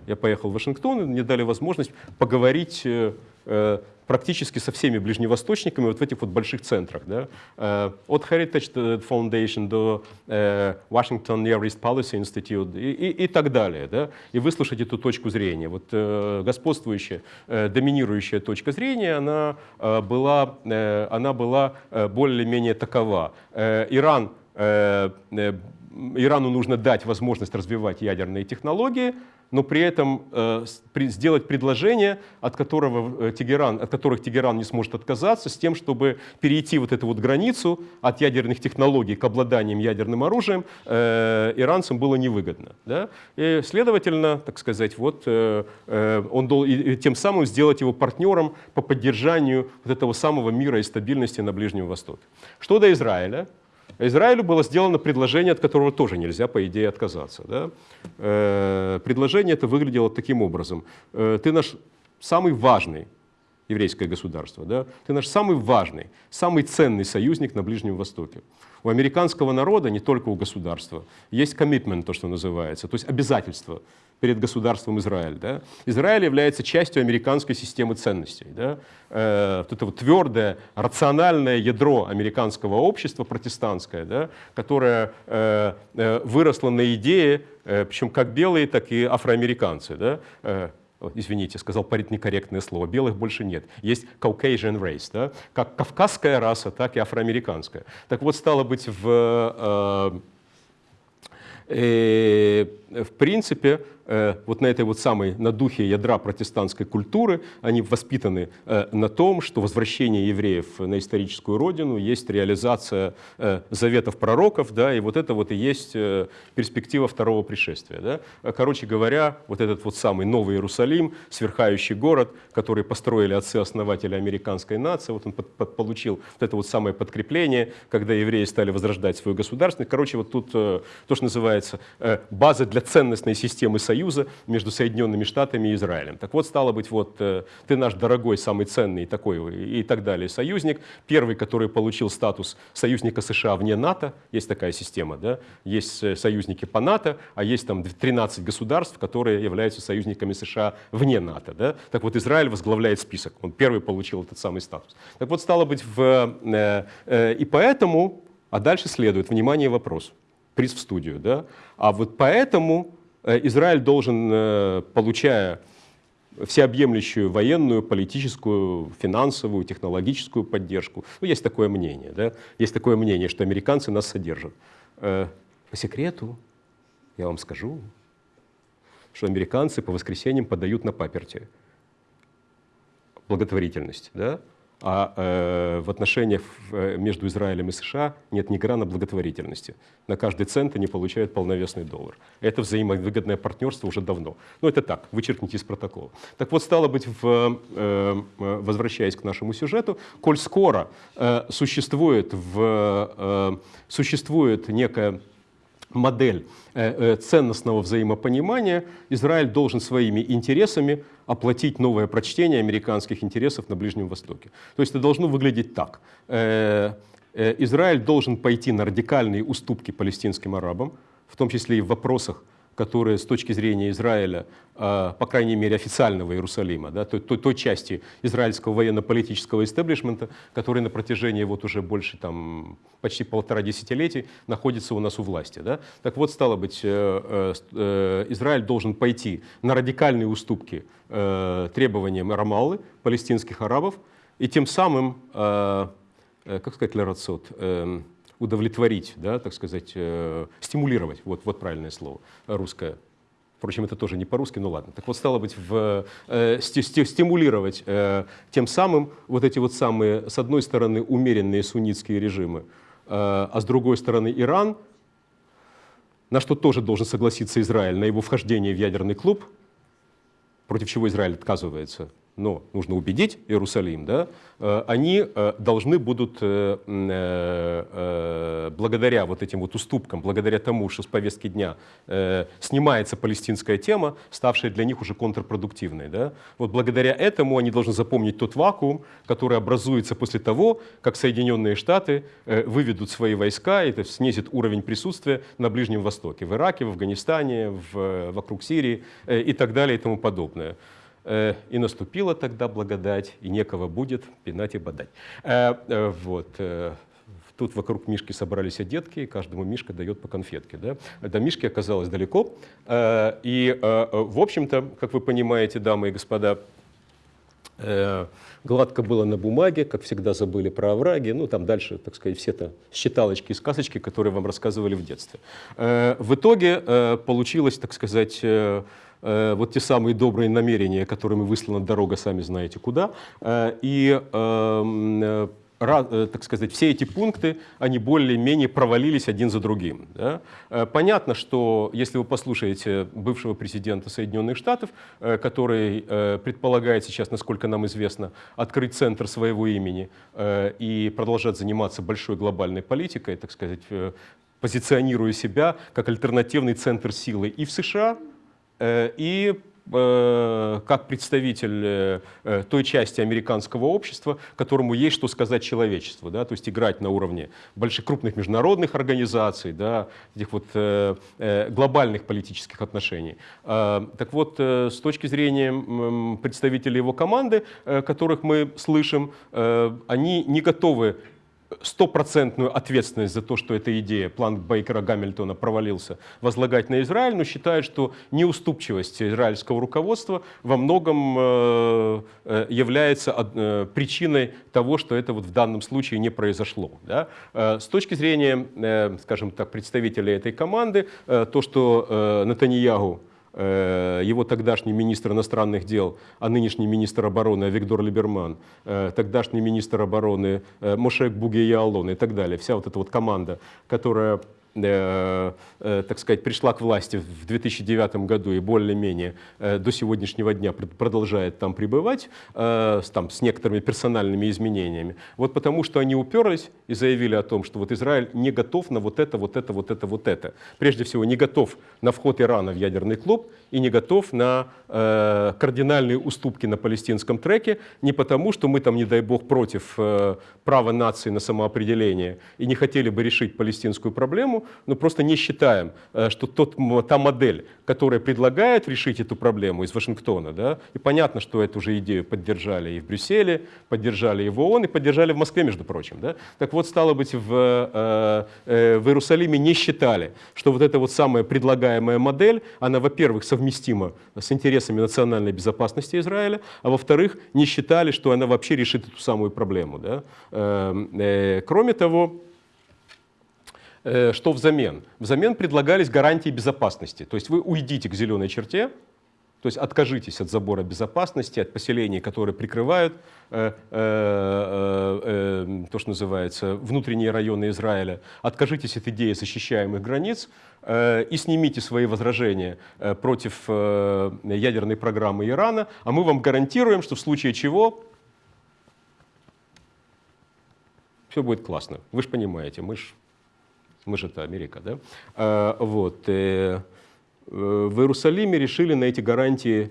Я поехал в Вашингтон, мне дали возможность поговорить э, э, практически со всеми ближневосточниками вот в этих вот больших центрах. Да? Э, от Heritage Foundation до Washington Near East Policy Institute и, и, и так далее. Да? И выслушать эту точку зрения. Вот господствующая, доминирующая точка зрения, она была, она была более-менее такова. Иран Ирану нужно дать возможность развивать ядерные технологии, но при этом э, сделать предложение, от, которого, э, Тегеран, от которых Тегеран не сможет отказаться, с тем, чтобы перейти вот эту вот границу от ядерных технологий к обладаниям ядерным оружием, э, иранцам было невыгодно. Да? И, следовательно, так сказать, вот, э, э он должен и, тем самым сделать его партнером по поддержанию вот этого самого мира и стабильности на Ближнем Востоке. Что до Израиля, Израилю было сделано предложение, от которого тоже нельзя, по идее, отказаться. Да? Э, предложение это выглядело таким образом. Э, ты наш самый важный еврейское государство, да? ты наш самый важный, самый ценный союзник на Ближнем Востоке. У американского народа, не только у государства, есть commitment, то, что называется, то есть обязательство перед государством Израиль. Да? Израиль является частью американской системы ценностей. Да? Э, вот это вот твердое, рациональное ядро американского общества, протестантское, да? которое э, э, выросло на идее, э, причем как белые, так и афроамериканцы. Да? Э, извините, сказал некорректное слово, белых больше нет. Есть Caucasian race, да? как кавказская раса, так и афроамериканская. Так вот, стало быть, в, э, э, в принципе, Э, вот на этой вот самой, на духе ядра протестантской культуры, они воспитаны э, на том, что возвращение евреев на историческую родину есть реализация э, заветов пророков, да, и вот это вот и есть перспектива второго пришествия. Да. Короче говоря, вот этот вот самый Новый Иерусалим, сверхающий город, который построили отцы-основатели американской нации, вот он под, под, получил вот это вот самое подкрепление, когда евреи стали возрождать свою государственность. Короче, вот тут то, что называется база для ценностной системы союза между Соединенными Штатами и Израилем. Так вот, стало быть, вот э, ты наш дорогой, самый ценный такой и так далее союзник, первый, который получил статус союзника США вне НАТО, есть такая система, да, есть э, союзники по НАТО, а есть там 13 государств, которые являются союзниками США вне НАТО. Да? Так вот, Израиль возглавляет список, он первый получил этот самый статус. Так вот, стало быть, в, э, э, и поэтому, а дальше следует, внимание, вопрос, приз в студию, да, а вот поэтому Э, Израиль должен, э, получая всеобъемлющую военную, политическую, финансовую, технологическую поддержку. Ну, есть такое мнение, да? Есть такое мнение, что американцы нас содержат. Э, по секрету я вам скажу, что американцы по воскресеньям подают на паперти благотворительность, да? А э, в отношениях э, между Израилем и США нет ни грана благотворительности. На каждый цент они получают полновесный доллар. Это взаимовыгодное партнерство уже давно. Но это так, вычеркните из протокола. Так вот, стало быть, в, э, э возвращаясь к нашему сюжету, коль скоро э, существует, в, э, существует некая модель э, э, ценностного взаимопонимания, Израиль должен своими интересами оплатить новое прочтение американских интересов на Ближнем Востоке. То есть это должно выглядеть так. Э, Израиль должен пойти на радикальные уступки палестинским арабам, в том числе и в вопросах которые с точки зрения Израиля, а, по крайней мере официального Иерусалима, да, той, той, той части израильского военно-политического истеблишмента, который на протяжении вот уже больше там, почти полтора десятилетий находится у нас у власти. Да. Так вот, стало быть, э, э, Израиль должен пойти на радикальные уступки э, требованиям Рамаллы, палестинских арабов, и тем самым, как сказать, ларацот, эм, удовлетворить, да, так сказать, э, стимулировать, вот, вот правильное слово, русское. Впрочем, это тоже не по-русски, ну ладно. Так вот, стало быть, в, э, сти, стимулировать э, тем самым вот эти вот самые, с одной стороны, умеренные суннитские режимы, э, а с другой стороны, Иран, на что тоже должен согласиться Израиль, на его вхождение в ядерный клуб, против чего Израиль отказывается, но нужно убедить Иерусалим, да, э, они э, должны будут, э, благодаря вот этим вот уступкам, благодаря тому, что с повестки дня снимается палестинская тема, ставшая для них уже контрпродуктивной. Да, вот благодаря этому они должны запомнить тот вакуум, который образуется после того, как Соединенные Штаты выведут свои войска, и это снизит уровень присутствия на Ближнем Востоке, в Ираке, в Афганистане, в, вокруг Сирии и так далее и тому подобное. Э, и наступила тогда благодать, и некого будет пинать и бодать. Э, э, вот. Тут вокруг Мишки собрались детки, и каждому Мишка дает по конфетке. Да? До Мишки оказалось далеко. И, в общем-то, как вы понимаете, дамы и господа, гладко было на бумаге, как всегда забыли про овраги, ну там дальше, так сказать, все это считалочки и сказочки, которые вам рассказывали в детстве. В итоге получилось, так сказать, Э, вот те самые добрые намерения, которыми выслана дорога, сами знаете куда. Э, и эм, э, так сказать, все эти пункты, они более-менее провалились один за другим. Да? Понятно, что если вы послушаете бывшего президента Соединенных Штатов, который предполагает сейчас, насколько нам известно, открыть центр своего имени и продолжать заниматься большой глобальной политикой, так сказать, позиционируя себя как альтернативный центр силы и в США, и э, как представитель э, той части американского общества, которому есть что сказать человечеству, да, то есть играть на уровне больших крупных международных организаций, да, этих вот глобальных политических отношений. Так вот, с точки зрения представителей его команды, которых мы слышим, они не готовы стопроцентную ответственность за то, что эта идея, план Бейкера Гамильтона провалился, возлагать на Израиль, но считают, что неуступчивость израильского руководства во многом э, э, является э, причиной того, что это вот в данном случае не произошло. Да? С точки зрения, скажем так, представителей этой команды, то, что Натаньягу его тогдашний министр иностранных дел, а нынешний министр обороны Виктор Либерман, э, тогдашний министр обороны э, Мошек Бугеяалон и так далее. Вся вот эта вот команда, которая Э, э, так сказать, пришла к власти в 2009 году и более-менее э, до сегодняшнего дня продолжает там пребывать, там, с некоторыми персональными изменениями. Вот потому что они уперлись и заявили о том, что вот Израиль не готов на вот это, вот это, вот это, вот это. Прежде всего, не готов на вход Ирана в ядерный клуб и не готов на э, кардинальные уступки на палестинском треке, не потому, что мы там, не дай бог, против э, права нации на самоопределение и не хотели бы решить палестинскую проблему, но просто не считаем, э, что тот, та модель, которая предлагает решить эту проблему из Вашингтона, да, и понятно, что эту же идею поддержали и в Брюсселе, поддержали и в ООН, и поддержали в Москве, между прочим. Да. Так вот, стало быть, в, э, э, в Иерусалиме не считали, что вот эта вот самая предлагаемая модель, она, во-первых, совместима с интересами национальной безопасности Израиля, а во-вторых, не считали, что она вообще решит эту самую проблему. Да. Эм, кроме того, что взамен? Взамен предлагались гарантии безопасности. То есть вы уйдите к зеленой черте, то есть откажитесь от забора безопасности, от поселений, которые прикрывают э, э, э, э то, что называется, внутренние районы Израиля. Откажитесь от идеи защищаемых границ э, и снимите свои возражения э, против э, ядерной программы Ирана, а мы вам гарантируем, что в случае чего все будет классно. Вы же понимаете, мы же мы же это Америка, да? А, вот. Э, э, в Иерусалиме решили на эти гарантии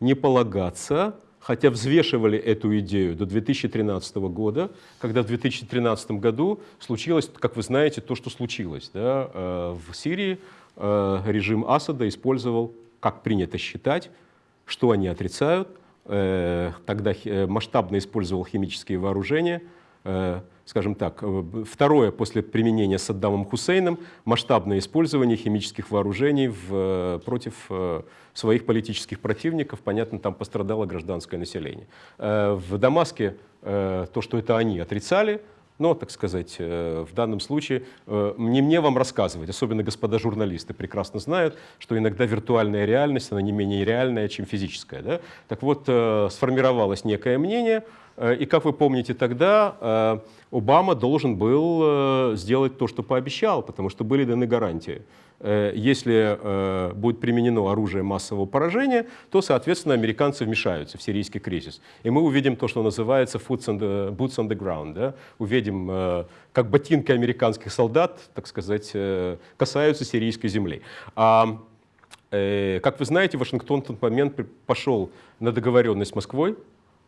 не полагаться, хотя взвешивали эту идею до 2013 года, когда в 2013 году случилось, как вы знаете, то, что случилось да, э, в Сирии, режим Асада использовал, как принято считать, что они отрицают, тогда масштабно использовал химические вооружения, скажем так, второе после применения Саддамом Хусейном масштабное использование химических вооружений в, против своих политических противников, понятно, там пострадало гражданское население. В Дамаске то, что это они отрицали, но, так сказать, э, в данном случае э, не мне вам рассказывать, особенно господа журналисты прекрасно знают, что иногда виртуальная реальность, она не менее реальная, чем физическая. Да? Так вот, э, сформировалось некое мнение, и, как вы помните, тогда Обама должен был сделать то, что пообещал, потому что были даны гарантии. Э, если э, будет применено оружие массового поражения, то, соответственно, американцы вмешаются в сирийский кризис. И мы увидим то, что называется boots on the, ground. Да? Увидим, э, как ботинки американских солдат, так сказать, касаются сирийской земли. А, как вы знаете, Вашингтон в тот момент пошел на договоренность с Москвой,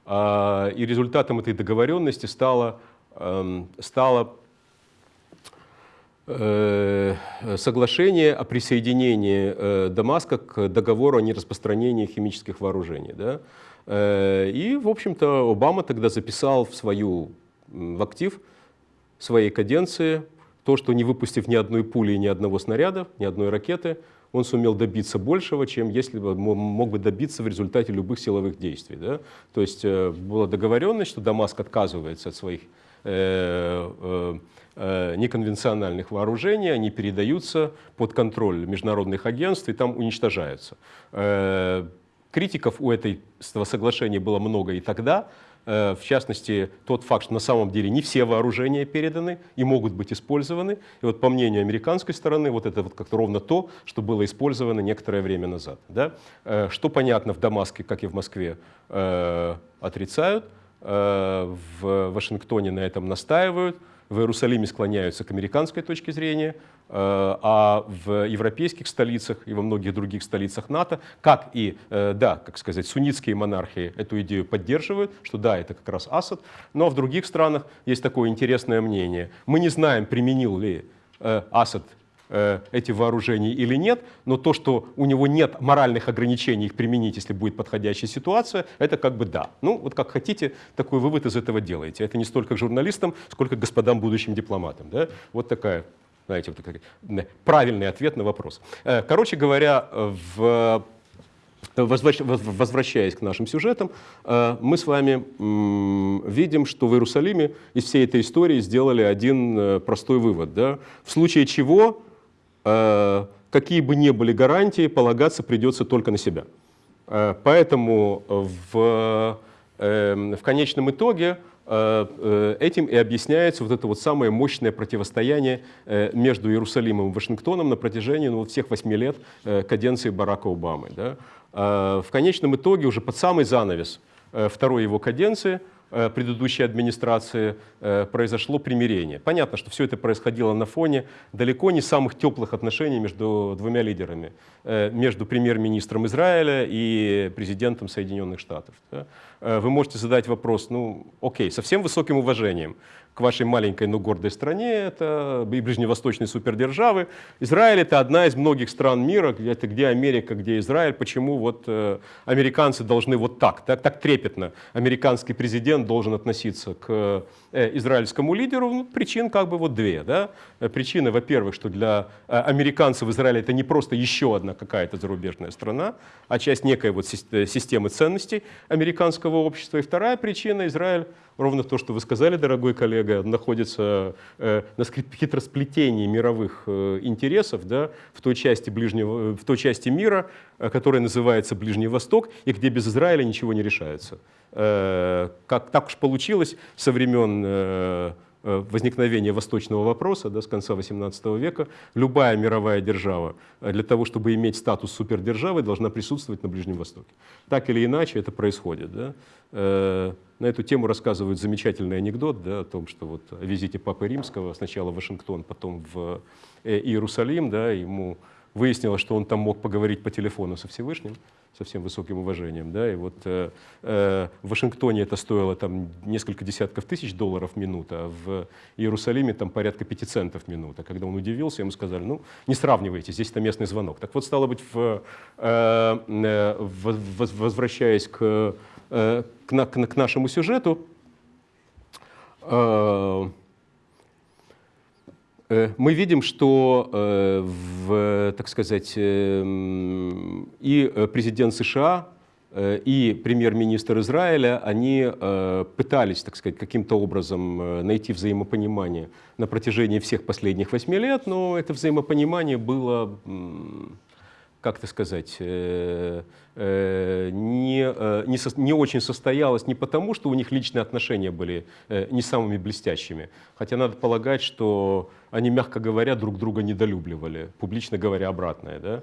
и результатом этой договоренности стало, эм, стало Э, соглашение о присоединении э, Дамаска к договору о нераспространении химических вооружений. Да? Э, и, в общем-то, Обама тогда записал в свою в актив своей каденции то, что не выпустив ни одной пули, ни одного снаряда, ни одной ракеты, он сумел добиться большего, чем если бы мог бы добиться в результате любых силовых действий. Да? То есть была договоренность, что Дамаск отказывается от своих э, э, Э, неконвенциональных вооружений, они передаются под контроль международных агентств и там уничтожаются. Э, критиков у этого соглашения было много и тогда, э, в частности, тот факт, что на самом деле не все вооружения переданы и могут быть использованы. И вот по мнению американской стороны, вот это вот как-то ровно то, что было использовано некоторое время назад. Да? Что понятно в Дамаске, как и в Москве, отрицают, в Вашингтоне на этом настаивают, в Иерусалиме склоняются к американской точке зрения, э, а в европейских столицах и во многих других столицах НАТО, как и, э, да, как сказать, суннитские монархии эту идею поддерживают, что да, это как раз Асад, но в других странах есть такое интересное мнение. Мы не знаем, применил ли э, Асад Э, эти вооружения или нет, но то, что у него нет моральных ограничений их применить, если будет подходящая ситуация, это как бы да. Ну, вот как хотите, такой вывод из этого делаете. Это не столько журналистам, сколько господам будущим дипломатам. Да? Вот такая знаете, вот такой правильный ответ на вопрос. Э, короче говоря, в Возвращаясь к нашим сюжетам, э, мы с вами видим, что в Иерусалиме из всей этой истории сделали один простой вывод. Да? В случае чего Э, какие бы ни были гарантии, полагаться придется только на себя. Э, поэтому в, эм, в конечном итоге э, этим и объясняется вот это вот самое мощное противостояние между Иерусалимом и Вашингтоном на протяжении ну, всех восьми лет каденции Барака Обамы. Да? В конечном итоге уже под самый занавес второй его каденции – Э, предыдущей администрации э, произошло примирение. Понятно, что все это происходило на фоне далеко не самых теплых отношений между двумя лидерами, э, между премьер-министром Израиля и президентом Соединенных Штатов. Вы можете задать вопрос, ну окей, со всем высоким уважением, к вашей маленькой, но гордой стране, это и ближневосточной супердержавы. Израиль это одна из многих стран мира, это где Америка, где Израиль. Почему вот э, американцы должны вот так, так, так трепетно, американский президент должен относиться к э, израильскому лидеру? Ну, причин как бы вот две. Да? Э, причины, во-первых, что для э, американцев Израиль это не просто еще одна какая-то зарубежная страна, а часть некой вот э, системы ценностей американского общества. И вторая причина, Израиль ровно то, что вы сказали, дорогой коллега, находится э, на хитросплетении мировых э, интересов да, в, той части ближнего, в той части мира, э, которая называется Ближний Восток, и где без Израиля ничего не решается. Как так уж получилось со времен Э, возникновения восточного вопроса да, с конца XVIII века, любая мировая держава э, для того, чтобы иметь статус супердержавы, должна присутствовать на Ближнем Востоке. Так или иначе это происходит. Да? Э, на эту тему рассказывают замечательный анекдот да, о том, что вот о визите Папы Римского, сначала в Вашингтон, потом в Иерусалим, да, ему выяснилось, что он там мог поговорить по телефону со Всевышним, со всем высоким уважением. Да? И вот э, э, в Вашингтоне это стоило там, несколько десятков тысяч долларов в минуту, а в Иерусалиме там порядка пяти центов в минуту. А когда он удивился, ему сказали, ну, не сравнивайте, здесь это местный звонок. Так вот, стало быть, в, э, э, возвращаясь к, э, к, к, к нашему сюжету, Э, мы видим, что, э, в, так сказать, э, и президент США, и премьер-министр Израиля, они пытались, так сказать, каким-то образом найти взаимопонимание на протяжении всех последних восьми лет, но это взаимопонимание было как-то сказать, э, э, не, э, не, со, не очень состоялось не потому, что у них личные отношения были не самыми блестящими, хотя надо полагать, что они, мягко говоря, друг друга недолюбливали, публично говоря обратное. Да?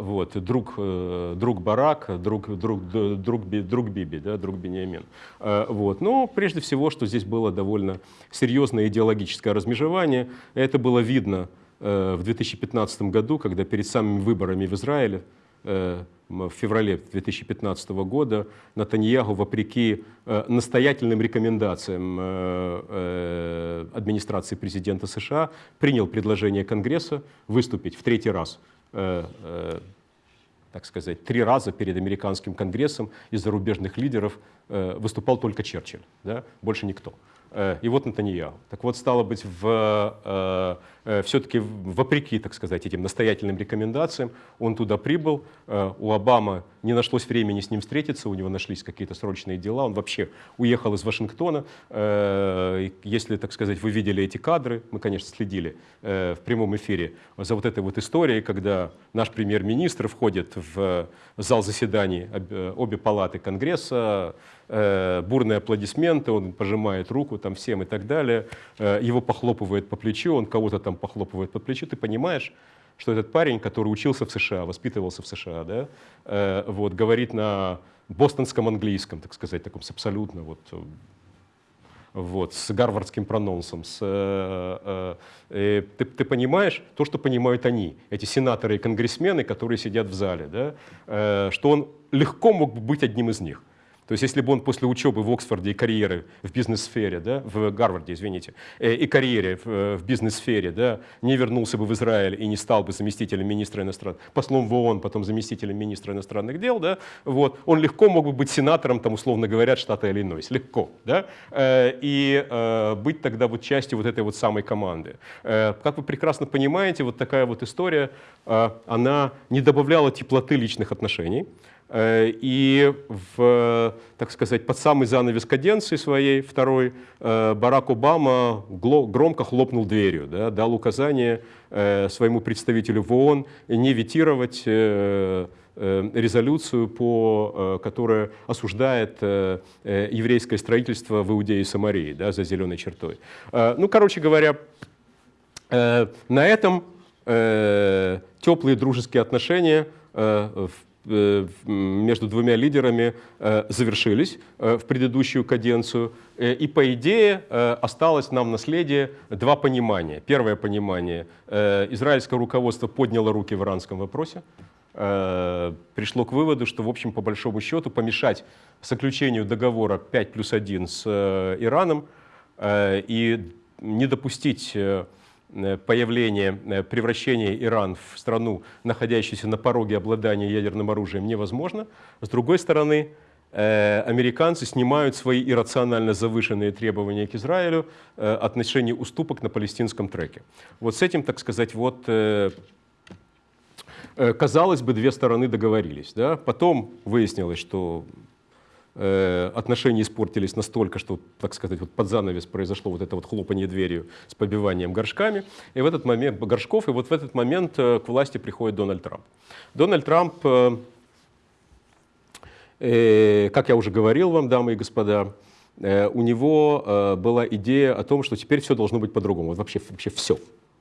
Вот, друг, друг Барак, друг, друг, друг, друг Биби, да, друг Бениамин. Вот. Но прежде всего, что здесь было довольно серьезное идеологическое размежевание. Это было видно Э, в 2015 году, когда перед самыми выборами в Израиле э, в феврале 2015 года Натаньягу, вопреки э, настоятельным рекомендациям администрации президента США, принял предложение Конгресса выступить в третий раз так сказать, три раза перед американским конгрессом из зарубежных лидеров выступал только Черчилль, да? больше никто. И вот Натаньяу. Так вот, стало быть, в Э, все-таки вопреки, так сказать, этим настоятельным рекомендациям, он туда прибыл. Э, у Обамы не нашлось времени с ним встретиться, у него нашлись какие-то срочные дела. Он вообще уехал из Вашингтона. Э, если, так сказать, вы видели эти кадры, мы, конечно, следили в прямом эфире за вот этой вот историей, когда наш премьер-министр входит в зал заседаний обе палаты Конгресса, бурные аплодисменты, он пожимает руку там всем и так далее, его похлопывает по плечу, он кого-то там похлопывает по плечу, ты понимаешь, что этот парень, который учился в США, воспитывался в США, да, э, вот, говорит на бостонском английском, так сказать, таком с абсолютно вот, вот, с гарвардским прононсом, с, э, э, ты, ты понимаешь то, что понимают они, эти сенаторы и конгрессмены, которые сидят в зале, да, э, что он легко мог бы быть одним из них. То есть если бы он после учебы в Оксфорде и карьеры в бизнес-сфере, да, в Гарварде, извините, э, и карьере в, э, в бизнес-сфере да, не вернулся бы в Израиль и не стал бы заместителем министра иностранных, послом в ООН, потом заместителем министра иностранных дел, да, вот, он легко мог бы быть сенатором, там, условно говоря, штата Иллинойс, легко, да, э, и быть тогда вот частью вот этой вот самой команды. Как вы прекрасно понимаете, вот такая вот история, она не добавляла теплоты личных отношений, и, в, так сказать, под самый занавес каденции своей второй э, Барак Обама громко хлопнул дверью, да, дал указание э, своему представителю в ООН не ветировать резолюцию, по, которая осуждает еврейское строительство в Иудее и Самарии да, за зеленой чертой. Ну, короче говоря, на этом теплые дружеские отношения в Э, между двумя лидерами э, завершились э, в предыдущую каденцию. И по идее осталось нам наследие два понимания. Первое понимание. Израильское руководство подняло руки в иранском вопросе. Пришло к выводу, что, в общем, по большому счету, помешать заключению договора 5 плюс 1 с Ираном и не допустить Э, появление, э, превращение Иран в страну, находящуюся на пороге обладания ядерным оружием, невозможно. С другой стороны, э, американцы снимают свои иррационально завышенные требования к Израилю отношении уступок на палестинском треке. Вот с этим, так сказать, вот казалось бы, две стороны договорились. Да? Потом выяснилось, что Э, отношения испортились настолько, что, так сказать, вот под занавес произошло вот это вот хлопанье дверью с побиванием горшками, и в этот момент, горшков, и вот в этот момент э, к власти приходит Дональд Трамп. Дональд Трамп, э, как я уже говорил вам, дамы и господа, у него была идея о том, что теперь все должно быть по-другому, вот вообще, вообще все.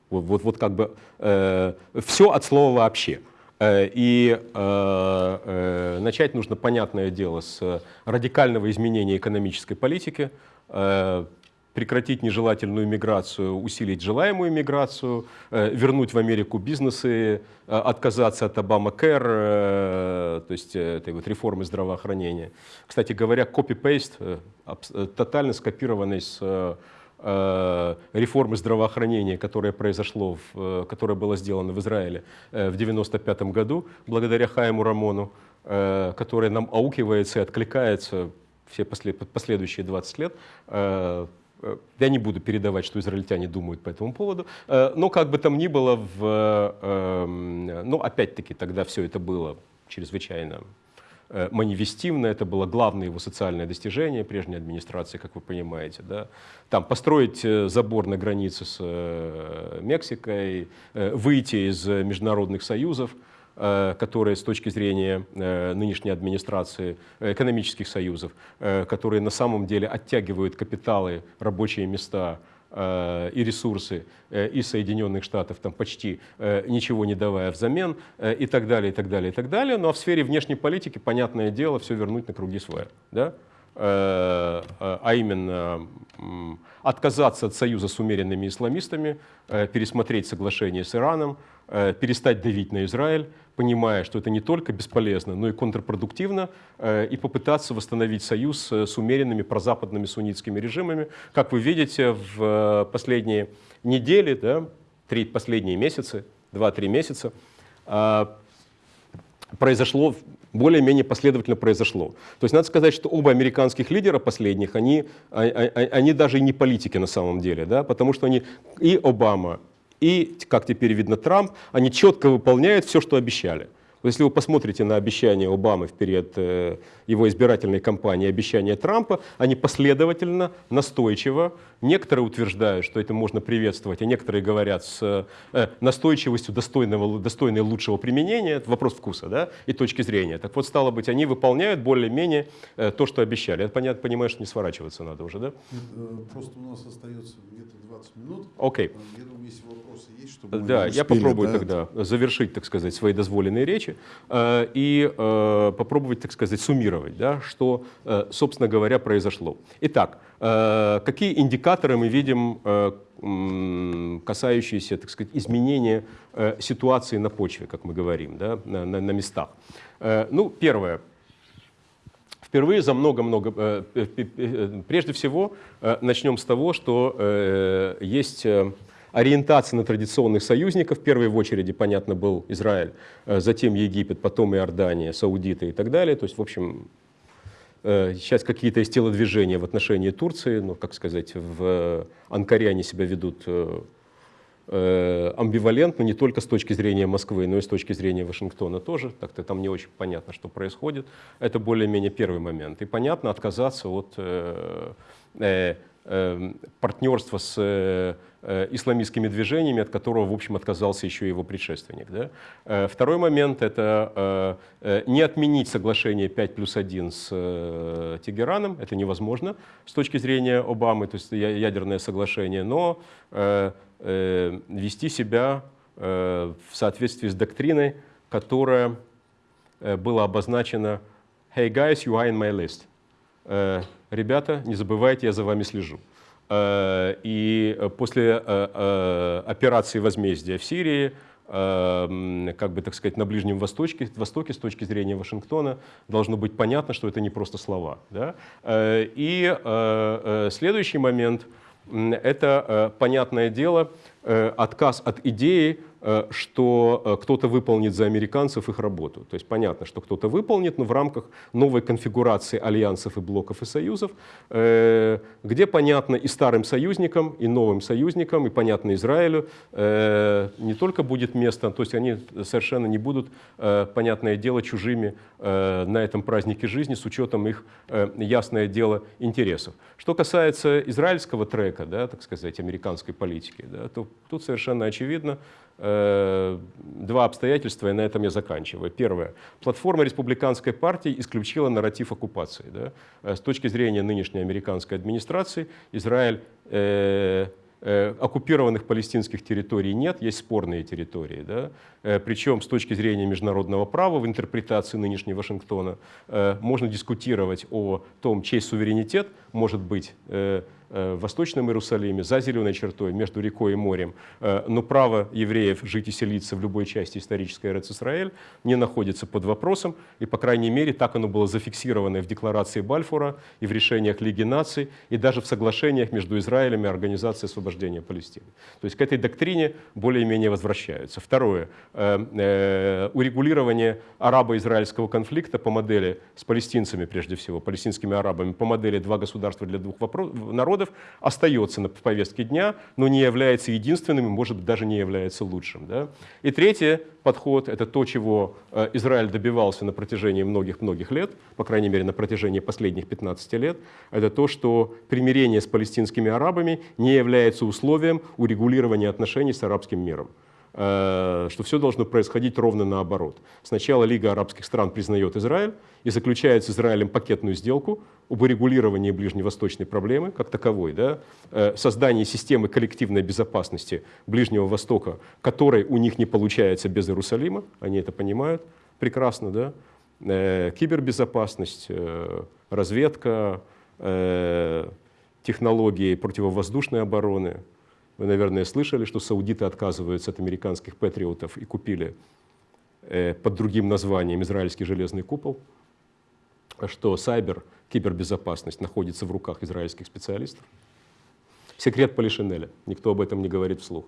Вот, вот, вот как бы все от слова вообще. Э, и э, э, начать нужно, понятное дело, с радикального изменения экономической политики, прекратить нежелательную миграцию, усилить желаемую миграцию, вернуть в Америку бизнесы, отказаться от Обама-Кэр, то есть этой вот реформы здравоохранения. Кстати говоря, копи-пейст, тотально скопированный с реформы здравоохранения, которое произошло, в, которое было сделано в Израиле в 1995 году, благодаря Хайму Рамону, которое нам аукивается и откликается все последующие 20 лет. Э, э, я не буду передавать, что израильтяне думают по этому поводу, э, но как бы там ни было, в, эм, ну опять-таки тогда все это было чрезвычайно манифестивно, это было главное его социальное достижение прежней администрации, как вы понимаете. Да? Там построить забор на границе с Мексикой, выйти из международных союзов, Э, которые с точки зрения э, нынешней администрации э, экономических союзов, которые на самом деле оттягивают капиталы, рабочие места и ресурсы из Соединенных Штатов, там почти ничего не давая взамен, и так далее, и так далее, и так далее. Ну а в сфере внешней политики, понятное дело, все вернуть на круги своя. Да? А именно отказаться от союза с умеренными исламистами, пересмотреть соглашение с Ираном, перестать давить на Израиль, понимая, что это не только бесполезно, но и контрпродуктивно, э, и попытаться восстановить союз с умеренными прозападными суннитскими режимами. Как вы видите, в э, последние недели, да, три последние месяцы, два-три месяца, э, произошло, более-менее последовательно произошло. То есть надо сказать, что оба американских лидера последних, они, а, а, а, они даже и не политики на самом деле, да, потому что они и Обама, и, как теперь видно, Трамп, они четко выполняют все, что обещали. Если вы посмотрите на обещания Обамы в период э, его избирательной кампании, обещания Трампа, они последовательно, настойчиво, некоторые утверждают, что это можно приветствовать, а некоторые говорят с э, настойчивостью достойного, достойной лучшего применения, это вопрос вкуса да, и точки зрения. Так вот, стало быть, они выполняют более-менее э, то, что обещали. Я понятно, понимаю, что не сворачиваться надо уже, да? Просто у нас остается где-то 20 минут. Окей. Okay. Я думаю, если вопросы есть, чтобы Да, успели, я попробую да? тогда завершить, так сказать, свои дозволенные речи э, и э, попробовать, так сказать, суммировать, да, что, э, собственно говоря, произошло. Итак, какие индикаторы мы видим, касающиеся, так сказать, изменения ситуации на почве, как мы говорим, да, на, на, местах? Ну, первое. Впервые за много-много, прежде всего, начнем с того, что есть ориентация на традиционных союзников. В первой очереди, понятно, был Израиль, затем Египет, потом Иордания, Саудиты и так далее. То есть, в общем, сейчас какие-то есть телодвижения в отношении Турции, ну, как сказать, в Анкаре они себя ведут Э, амбивалентно не только с точки зрения Москвы, но и с точки зрения Вашингтона тоже. Так-то там не очень понятно, что происходит. Это более-менее первый момент. И понятно отказаться от э, э, э, партнерства с э, э, исламистскими движениями, от которого, в общем, отказался еще его предшественник. Да? Э, второй момент – это не отменить соглашение 5 плюс 1 с Тегераном. Это невозможно с точки зрения Обамы, то есть ядерное соглашение, но вести себя в соответствии с доктриной, которая была обозначена «Hey guys, you are in my list». Ребята, не забывайте, я за вами слежу. И после операции возмездия в Сирии, как бы, так сказать, на Ближнем Востоке, Востоке с точки зрения Вашингтона должно быть понятно, что это не просто слова. Да? И следующий момент – это, понятное дело, отказ от идеи Э, что э, кто-то выполнит за американцев их работу. То есть понятно, что кто-то выполнит, но в рамках новой конфигурации альянсов и блоков и союзов, э, где понятно и старым союзникам, и новым союзникам, и понятно Израилю, не только будет место, то есть они совершенно не будут, понятное дело, чужими на этом празднике жизни с учетом их, ясное дело, интересов. Что касается израильского трека, да, так сказать, американской политики, да, то тут совершенно очевидно, Э, два обстоятельства, и на этом я заканчиваю. Первое. Платформа республиканской партии исключила нарратив оккупации. Да? Э, с точки зрения нынешней американской администрации, Израиль э, э, оккупированных палестинских территорий нет, есть спорные территории. Да? Э, причем с точки зрения международного права в интерпретации нынешней Вашингтона можно дискутировать о том, чей суверенитет может быть в Восточном Иерусалиме, за зеленой чертой, между рекой и морем. Э, но право евреев жить и селиться в любой части исторической Эрец-Исраэль не находится под вопросом, и, по крайней мере, так оно было зафиксировано в декларации Бальфура и в решениях Лиги наций, и даже в соглашениях между Израилем и Организацией освобождения Палестины. То есть к этой доктрине более-менее возвращаются. Второе. Урегулирование арабо-израильского конфликта по модели с палестинцами, прежде всего, палестинскими арабами, по модели «два государства для двух народов остается на повестке дня, но не является единственным и, может быть, даже не является лучшим. Да? И третий подход — это то, чего э, Израиль добивался на протяжении многих-многих лет, по крайней мере, на протяжении последних 15 лет, это то, что примирение с палестинскими арабами не является условием урегулирования отношений с арабским миром. Э, что все должно происходить ровно наоборот. Сначала Лига арабских стран признает Израиль и заключает с Израилем пакетную сделку об урегулировании ближневосточной проблемы как таковой, да, э, создании системы коллективной безопасности Ближнего Востока, которой у них не получается без Иерусалима, они это понимают прекрасно, да, э, кибербезопасность, разведка, технологии противовоздушной обороны, вы, наверное, слышали, что саудиты отказываются от американских патриотов и купили э, под другим названием израильский железный купол, что сайбер, кибербезопасность находится в руках израильских специалистов. Секрет Полишинеля, никто об этом не говорит вслух.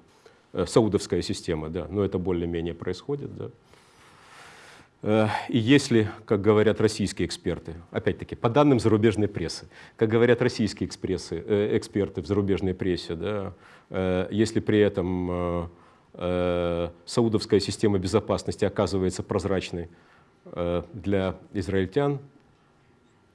Э, саудовская система, да, но это более-менее происходит. Да. Э, и если, как говорят российские эксперты, опять-таки, по данным зарубежной прессы, как говорят российские экспрессы, э, эксперты в зарубежной прессе, да, э, если при этом саудовская система безопасности оказывается прозрачной для израильтян,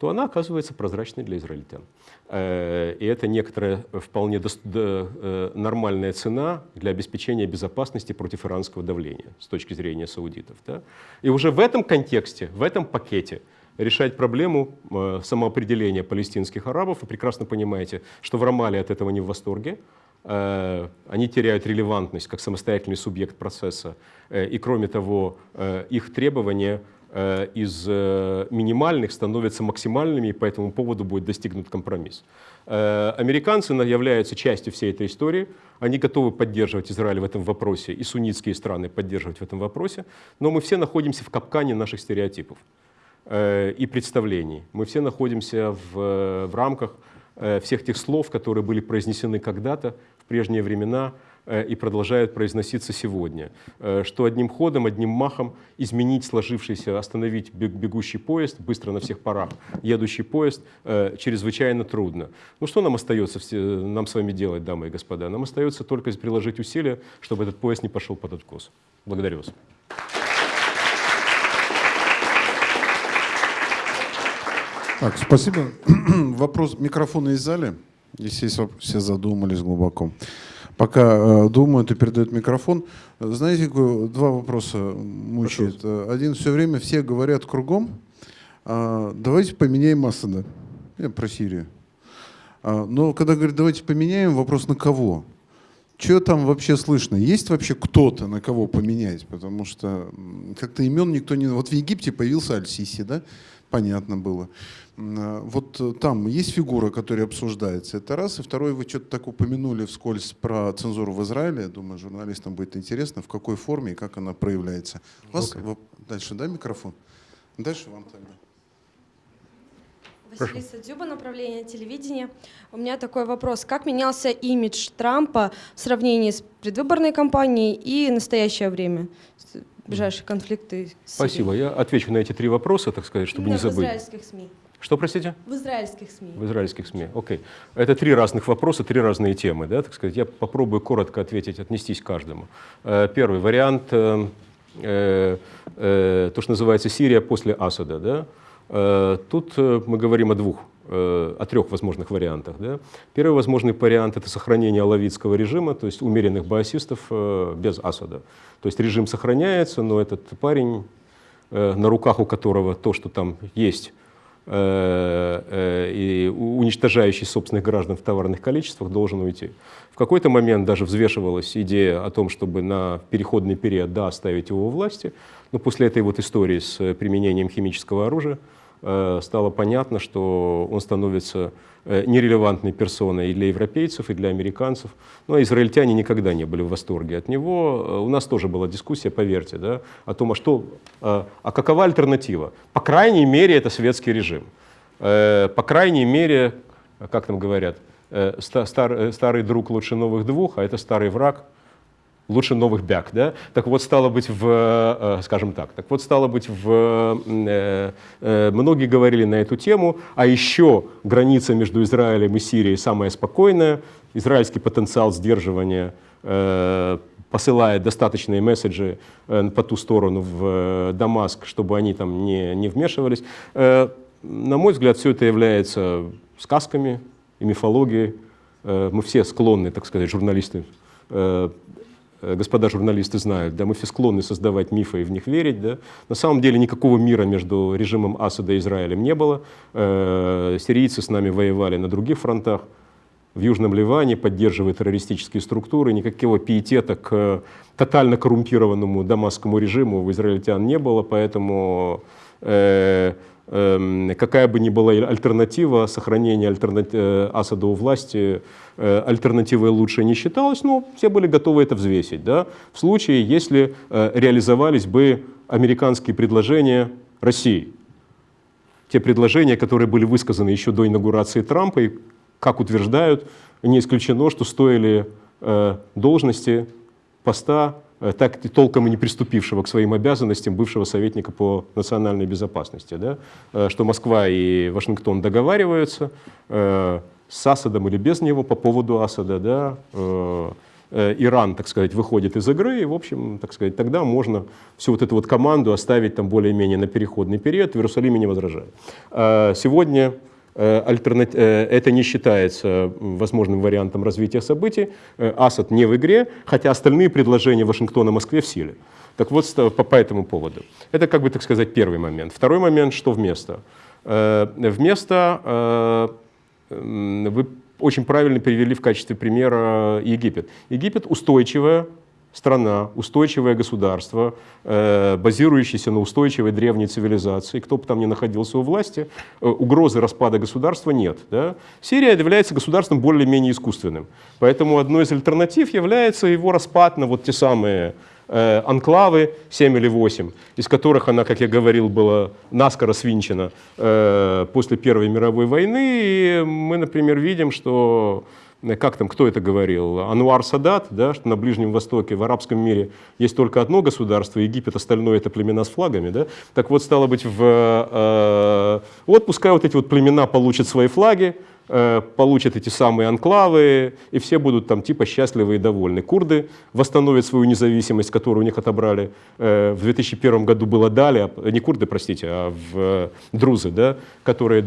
то она оказывается прозрачной для израильтян. Э, и это некоторая вполне э, нормальная цена для обеспечения безопасности против иранского давления с точки зрения саудитов. Да? И уже в этом контексте, в этом пакете решать проблему э, самоопределения палестинских арабов. Вы прекрасно понимаете, что в Рамале от этого не в восторге. Они теряют релевантность как самостоятельный субъект процесса. И кроме того, их требования из э, минимальных становятся максимальными, и по этому поводу будет достигнут компромисс. Э, американцы являются частью всей этой истории, они готовы поддерживать Израиль в этом вопросе, и суннитские страны поддерживать в этом вопросе, но мы все находимся в капкане наших стереотипов и представлений. Мы все находимся в, в рамках всех тех слов, которые были произнесены когда-то, в прежние времена, Э, и продолжают произноситься сегодня, э, что одним ходом, одним махом изменить сложившийся, остановить бегущий поезд, быстро на всех парах едущий поезд, э, чрезвычайно трудно. Ну что нам остается нам с вами делать, дамы и господа? Нам остается только приложить усилия, чтобы этот поезд не пошел под откос. Благодарю вас. Так, спасибо. Вопрос микрофона из зале. Здесь все задумались глубоко пока э, думают и передают микрофон. Знаете, два вопроса мучает. Пожалуйста. Один все время все говорят кругом, а, давайте поменяем Асада. Я про Сирию. А, но когда говорят, давайте поменяем, вопрос на кого? Что там вообще слышно? Есть вообще кто-то, на кого поменять? Потому что как-то имен никто не... Вот в Египте появился Аль-Сиси, да? Понятно было. А, вот э, там есть фигура, которая обсуждается, это раз. И второй, вы что-то так упомянули вскользь про цензуру в Израиле. Я думаю, журналистам будет интересно, в какой форме и как она проявляется. У вас okay. дальше, да, микрофон? Дальше вам тогда. Василиса Дзюба, направление телевидения. У меня такой вопрос. Как менялся имидж Трампа в сравнении с предвыборной кампанией и настоящее время? Ближайшие конфликты. Спасибо. Я отвечу на эти три вопроса, так сказать, чтобы Именно не забыть. в израильских СМИ. Что, простите? В израильских СМИ. В израильских СМИ, окей. Это три разных вопроса, три разные темы, да, так сказать. Я попробую коротко ответить, отнестись к каждому. Э, первый вариант, э, э, то, что называется Сирия после Асада, да. Тут мы говорим о двух о трех возможных вариантах. Да? Первый возможный вариант – это сохранение алавитского режима, то есть умеренных баасистов без Асада. То есть режим сохраняется, но этот парень, на руках у которого то, что там есть, Э, э, и уничтожающий собственных граждан в товарных количествах, должен уйти. В какой-то момент даже взвешивалась идея о том, чтобы на переходный период да, оставить его у власти, но после этой вот истории с применением химического оружия э, стало понятно, что он становится э, нерелевантной персоной и для европейцев, и для американцев. Ну, а израильтяне никогда не были в восторге от него. Э, У нас тоже была дискуссия, поверьте, да, о том, а, что, а, какова альтернатива. По крайней мере, это светский режим. Э, По крайней мере, как там говорят, э, ста- стар- э, старый друг лучше новых двух, а это старый враг лучше новых бяг, да? Так вот, стало быть, в, э, скажем так, так вот, стало быть, в, э, э, многие говорили на эту тему, а еще граница между Израилем и Сирией самая спокойная, израильский потенциал сдерживания э, посылает достаточные месседжи э, по ту сторону в э, Дамаск, чтобы они там не, не вмешивались. Э, На мой взгляд, все это является сказками и мифологией. Э, Мы все склонны, так сказать, журналисты, э, э, господа журналисты знают, да, мы все склонны создавать мифы и в них верить. Да. На самом деле никакого мира между режимом Асада и Израилем не было. Э, Сирийцы с нами воевали на других фронтах в Южном Ливане, поддерживая террористические структуры. Никакого пиетета к тотально коррумпированному дамасскому режиму у израильтян не было, поэтому э, какая бы ни была альтернатива, сохранение альтерна- э, Асада у власти, э, альтернативой лучше не считалось, но все были готовы это взвесить. Да? В случае, если э, реализовались бы американские предложения России те предложения, которые были высказаны еще до инаугурации Трампа, и, как утверждают, не исключено, что стоили должности поста, так и толком и не приступившего к своим обязанностям бывшего советника по национальной безопасности, да? Э, что Москва и Вашингтон договариваются э, с Асадом или без него по поводу Асада, да? э, э, Иран, так сказать, выходит из игры, и, в общем, так сказать, тогда можно всю вот эту вот команду оставить там более-менее на переходный период, в Иерусалиме не возражают. А Сегодня э, альтерна- э, это не считается возможным вариантом развития событий. Э, Асад не в игре, хотя остальные предложения Вашингтона Москве в силе. Так вот, по, по этому поводу. Это, как бы, так сказать, первый момент. Второй момент, что вместо? Вместо Вы очень правильно привели в качестве примера Египет. Египет устойчивая страна, устойчивое государство, э, базирующееся на устойчивой древней цивилизации. Кто бы там ни находился у власти, э, угрозы распада государства нет. Да? Сирия является государством более-менее искусственным. Поэтому одной из альтернатив является его распад на вот те самые э, анклавы 7 или 8, из которых она, как я говорил, была наскоро свинчена после Первой мировой войны. И мы, например, видим, что как там, кто это говорил, Ануар Садат, да, что на Ближнем Востоке, в арабском мире есть только одно государство, Египет, остальное это племена с флагами, да, так вот, стало быть, в, э, вот пускай вот эти вот племена получат свои флаги, э, получат эти самые анклавы, и все будут там типа счастливы и довольны. Курды восстановят свою независимость, которую у них отобрали. Э, в 2001 году было дали, а- не курды, простите, а в э, друзы, да, которые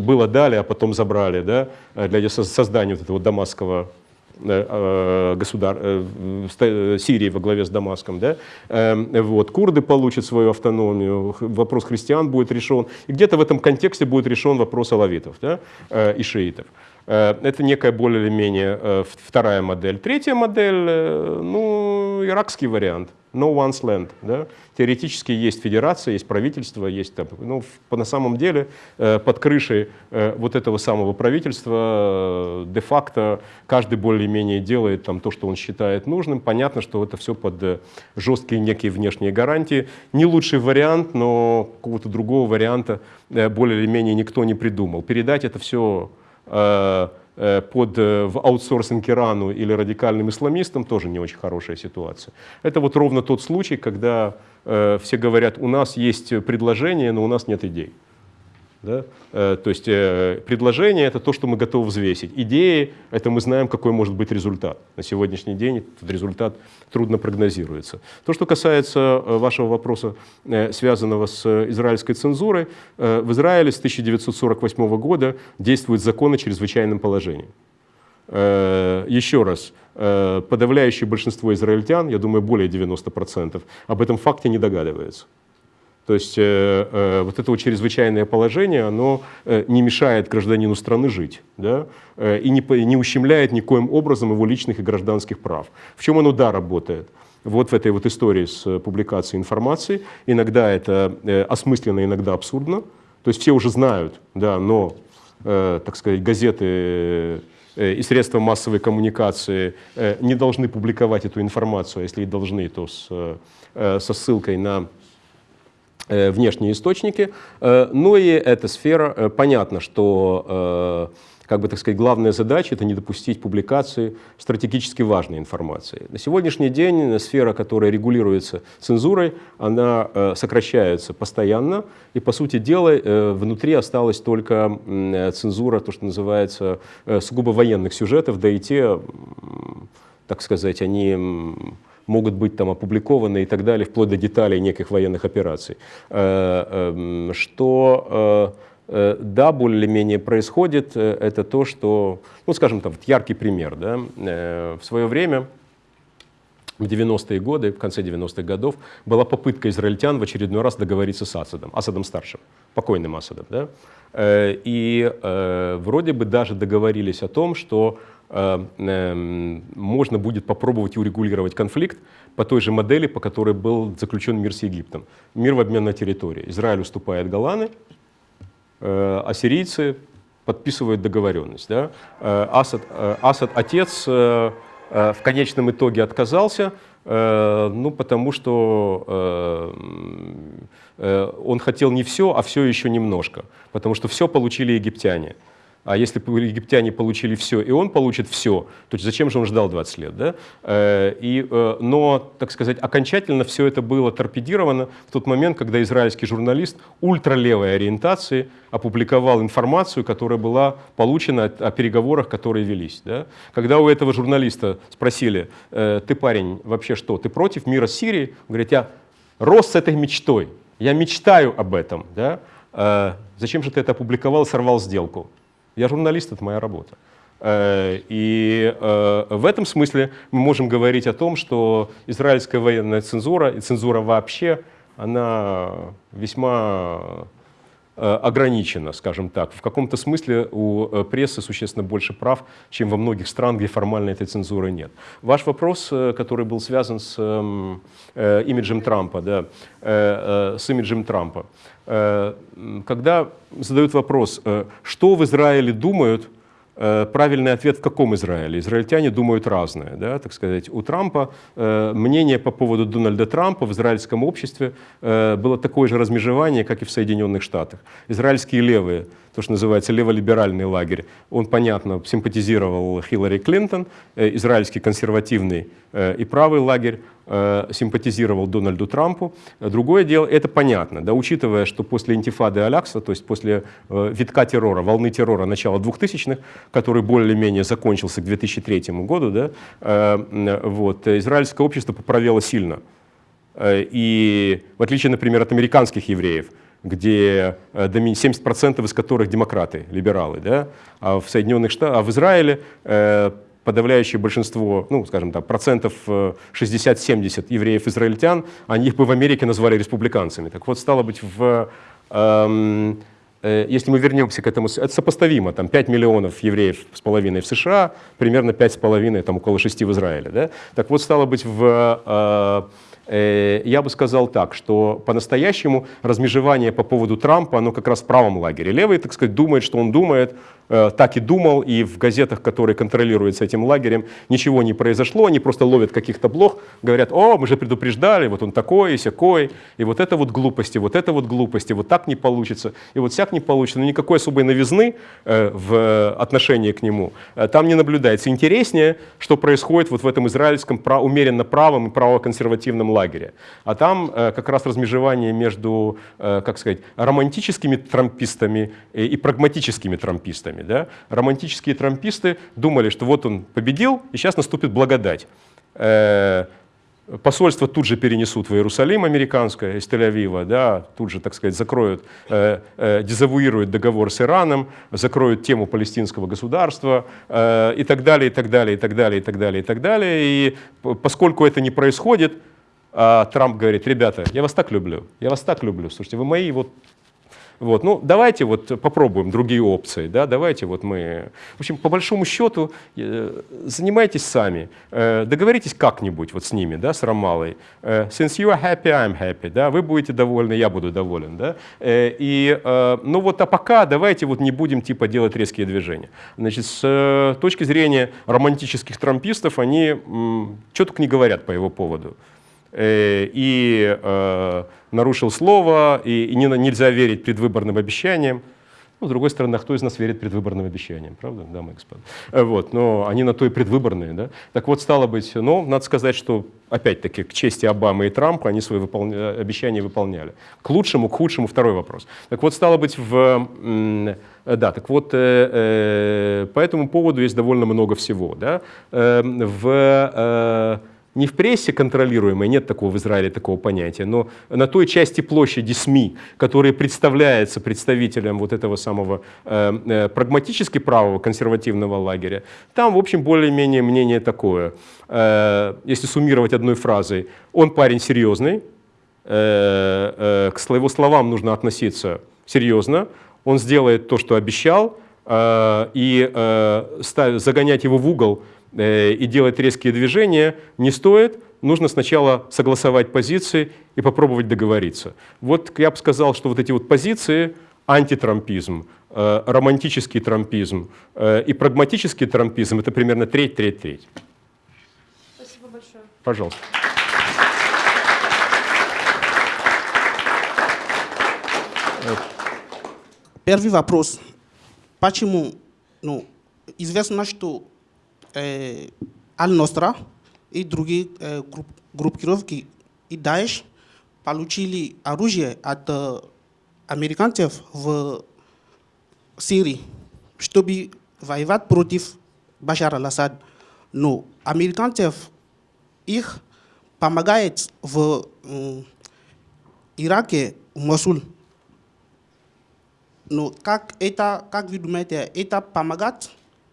было дали, а потом забрали, да, э, для со- создания вот этого дамасского э, э, государ... э, ста- э, Сирии во главе с Дамаском, да, Эм, вот, курды получат свою автономию, вопрос христиан будет решен, и где-то в этом контексте будет решен вопрос алавитов да, э, и шиитов. Э, Это некая более или менее э, вторая модель. Третья модель, э, ну, иракский вариант, no one's land. Да? Теоретически есть федерация, есть правительство, есть там, ну, на самом деле э, под крышей э, вот этого самого правительства э, де-факто каждый более-менее делает там то, что он считает нужным. Понятно, что это все под жесткие некие внешние гарантии. Не лучший вариант, но какого-то другого варианта э, более или менее никто не придумал. Передать это все под, э, в аутсорсинг Ирану или радикальным исламистам тоже не очень хорошая ситуация. Это вот ровно тот случай, когда э, все говорят, у нас есть предложение, но у нас нет идей. Да? Э, То есть э, предложение это то, что мы готовы взвесить. Идеи это мы знаем, какой может быть результат. На сегодняшний день этот результат трудно прогнозируется. То, что касается э, вашего вопроса, связанного с израильской цензурой, в Израиле с 1948 года действуют законы о чрезвычайном положении. Еще раз, подавляющее большинство израильтян, я думаю, более 90%, об этом факте не догадывается. То есть э, э, вот это вот чрезвычайное положение, оно э, не мешает гражданину страны жить, да, э, и не, не ущемляет никоим образом его личных и гражданских прав. В чем оно, да, работает? Вот в этой вот истории с публикацией информации. Иногда это э, осмысленно, иногда абсурдно. то есть все уже знают, да, но, э, так сказать, газеты и средства массовой коммуникации не должны публиковать эту информацию, а если и должны, то с, со ссылкой на внешние источники. Э, ну и эта сфера, э, понятно, что э, как бы, так сказать, главная задача – это не допустить публикации стратегически важной информации. На сегодняшний день сфера, которая регулируется цензурой, она э, сокращается постоянно, и, по сути дела, э, внутри осталась только э, цензура, то, что называется, э, сугубо военных сюжетов, да и те, так сказать, они могут быть там опубликованы и так далее, вплоть до деталей неких военных операций. Э, эм, Что э, э, да, более-менее происходит, это то, что, ну, скажем там, вот яркий пример, да, в свое время, в 90-е годы, в конце 90-х годов, была попытка израильтян в очередной раз договориться с Асадом, Асадом старшим, покойным Асадом, да, и э, вроде бы даже договорились о том, что можно будет попробовать урегулировать конфликт по той же модели, по которой был заключен мир с Египтом. Мир в обмен на территории. Израиль уступает Голланы, э, сирийцы подписывают договоренность. Да? Э, Асад, э, Асад, отец, э, э, в конечном итоге отказался, э, ну, потому что э, э, он хотел не все, а все еще немножко, потому что все получили египтяне. А если египтяне получили все, и он получит все, то зачем же он ждал 20 лет? Да? Э, И, э, но, так сказать, окончательно все это было торпедировано в тот момент, когда израильский журналист ультралевой ориентации опубликовал информацию, которая была получена о переговорах, которые велись. Да? Когда у этого журналиста спросили, э, ты парень, вообще что, ты против мира с Сирией? Он говорит, я рос с этой мечтой, я мечтаю об этом. Да? Зачем же ты это опубликовал, сорвал сделку? Я журналист, это моя работа. Э, И э, в этом смысле мы можем говорить о том, что израильская военная цензура и цензура вообще, она весьма э, ограничена, скажем так. В каком-то смысле у э, прессы существенно больше прав, чем во многих странах, где формально этой цензуры нет. Ваш вопрос, э, который был связан с эм, э, имиджем Трампа, да, э, э, с имиджем Трампа. Когда задают вопрос, что в Израиле думают, Правильный ответ в каком Израиле? Израильтяне думают разное. Да, так сказать. У Трампа э, мнение по поводу Дональда Трампа в израильском обществе э, было такое же размежевание, как и в Соединенных Штатах. Израильские левые, то, что называется леволиберальный лагерь, он, понятно, симпатизировал Хиллари Клинтон, э, израильский консервативный э, и правый лагерь э, симпатизировал Дональду Трампу. Другое дело, это понятно, да, учитывая, что после интифады Алякса, то есть после витка террора, волны террора начала 2000-х, который более-менее закончился к 2003 году, да, вот, израильское общество поправило сильно. И в отличие, например, от американских евреев, где э, доми- 70% из которых демократы, либералы, да, а в Соединенных Штатах, а в Израиле э, подавляющее большинство, ну, скажем так, процентов э, 60-70 евреев-израильтян, они их бы в Америке назвали республиканцами. Так вот, стало быть, в, эм, э, если мы вернемся к этому, это сопоставимо, там 5 миллионов евреев с половиной в США, примерно 5 с половиной, там около 6 в Израиле. Да? Так вот, стало быть, в, э, э, я бы сказал так, что по-настоящему размежевание по поводу Трампа, оно как раз в правом лагере. Левый, так сказать, думает, что он думает, э, так и думал, и в газетах, которые контролируются этим лагерем, ничего не произошло, они просто ловят каких-то блох, говорят, о, мы же предупреждали, вот он такой и сякой, и вот это вот глупости, вот это вот глупости, вот так не получится, и вот всяк не получится, но никакой особой новизны э, в отношении к нему э, там не наблюдается. Интереснее, что происходит вот в этом израильском умеренно правом и правоконсервативном лагере. А там э, как раз размежевание между, э, как сказать, романтическими трампистами и прагматическими трампистами. Да? Романтические трамписты думали, что вот он победил, и сейчас наступит благодать. Э, Посольство тут же перенесут в Иерусалим американское из Тель-Авива, да, тут же, так сказать, закроют, э, э, дезавуируют договор с Ираном, закроют тему палестинского государства э, и так далее, и так далее, и так далее, и так далее, и так далее. И поскольку это не происходит, а Трамп говорит, ребята, я вас так люблю, я вас так люблю, слушайте, вы мои вот Вот, ну, давайте вот попробуем другие опции, да, давайте вот мы... В общем, по большому счету, э, занимайтесь сами, э, договоритесь как-нибудь вот с ними, да, с Рамалой. Э, Since you are happy, I'm happy, да, вы будете довольны, я буду доволен, да. И, ну вот, а пока давайте вот не будем типа делать резкие движения. Значит, с точки зрения романтических трампистов, они только не говорят по его поводу. Э, И э, нарушил слово, и, и не, нельзя верить предвыборным обещаниям. Ну, с другой стороны, а кто из нас верит предвыборным обещаниям, правда, дамы и господа? Э, Вот, но они на то и предвыборные, да? Так вот, стало быть, ну, надо сказать, что, опять-таки, к чести Обамы и Трампа, они свои выполня... обещания выполняли. К лучшему, к худшему, второй вопрос. Так вот, стало быть, в... Да, так вот, э, по этому поводу есть довольно много всего, да? Э, В... э, не в прессе контролируемой, нет такого в Израиле такого понятия, но на той части площади СМИ, которая представляется представителем вот этого самого э, э, прагматически правого консервативного лагеря, там, в общем, более-менее мнение такое. Э, если суммировать одной фразой, он парень серьезный, э, э, к его словам нужно относиться серьезно, он сделает то, что обещал, э, и э, ставь- загонять его в угол и делать резкие движения не стоит. Нужно сначала согласовать позиции и попробовать договориться. Вот я бы сказал, что вот эти вот позиции, антитрампизм, э, романтический трампизм э, и прагматический трампизм, это примерно треть, треть, треть. Спасибо большое. Пожалуйста. Первый вопрос. Почему, ну, известно, что э, Аль-Ностра и другие групп- группировки и Даиш получили оружие от американцев в Сирии, чтобы воевать против Башара Асад. Но американцев их помогает в Ираке, Мосул. Ну, как это, как вы думаете, это помогает,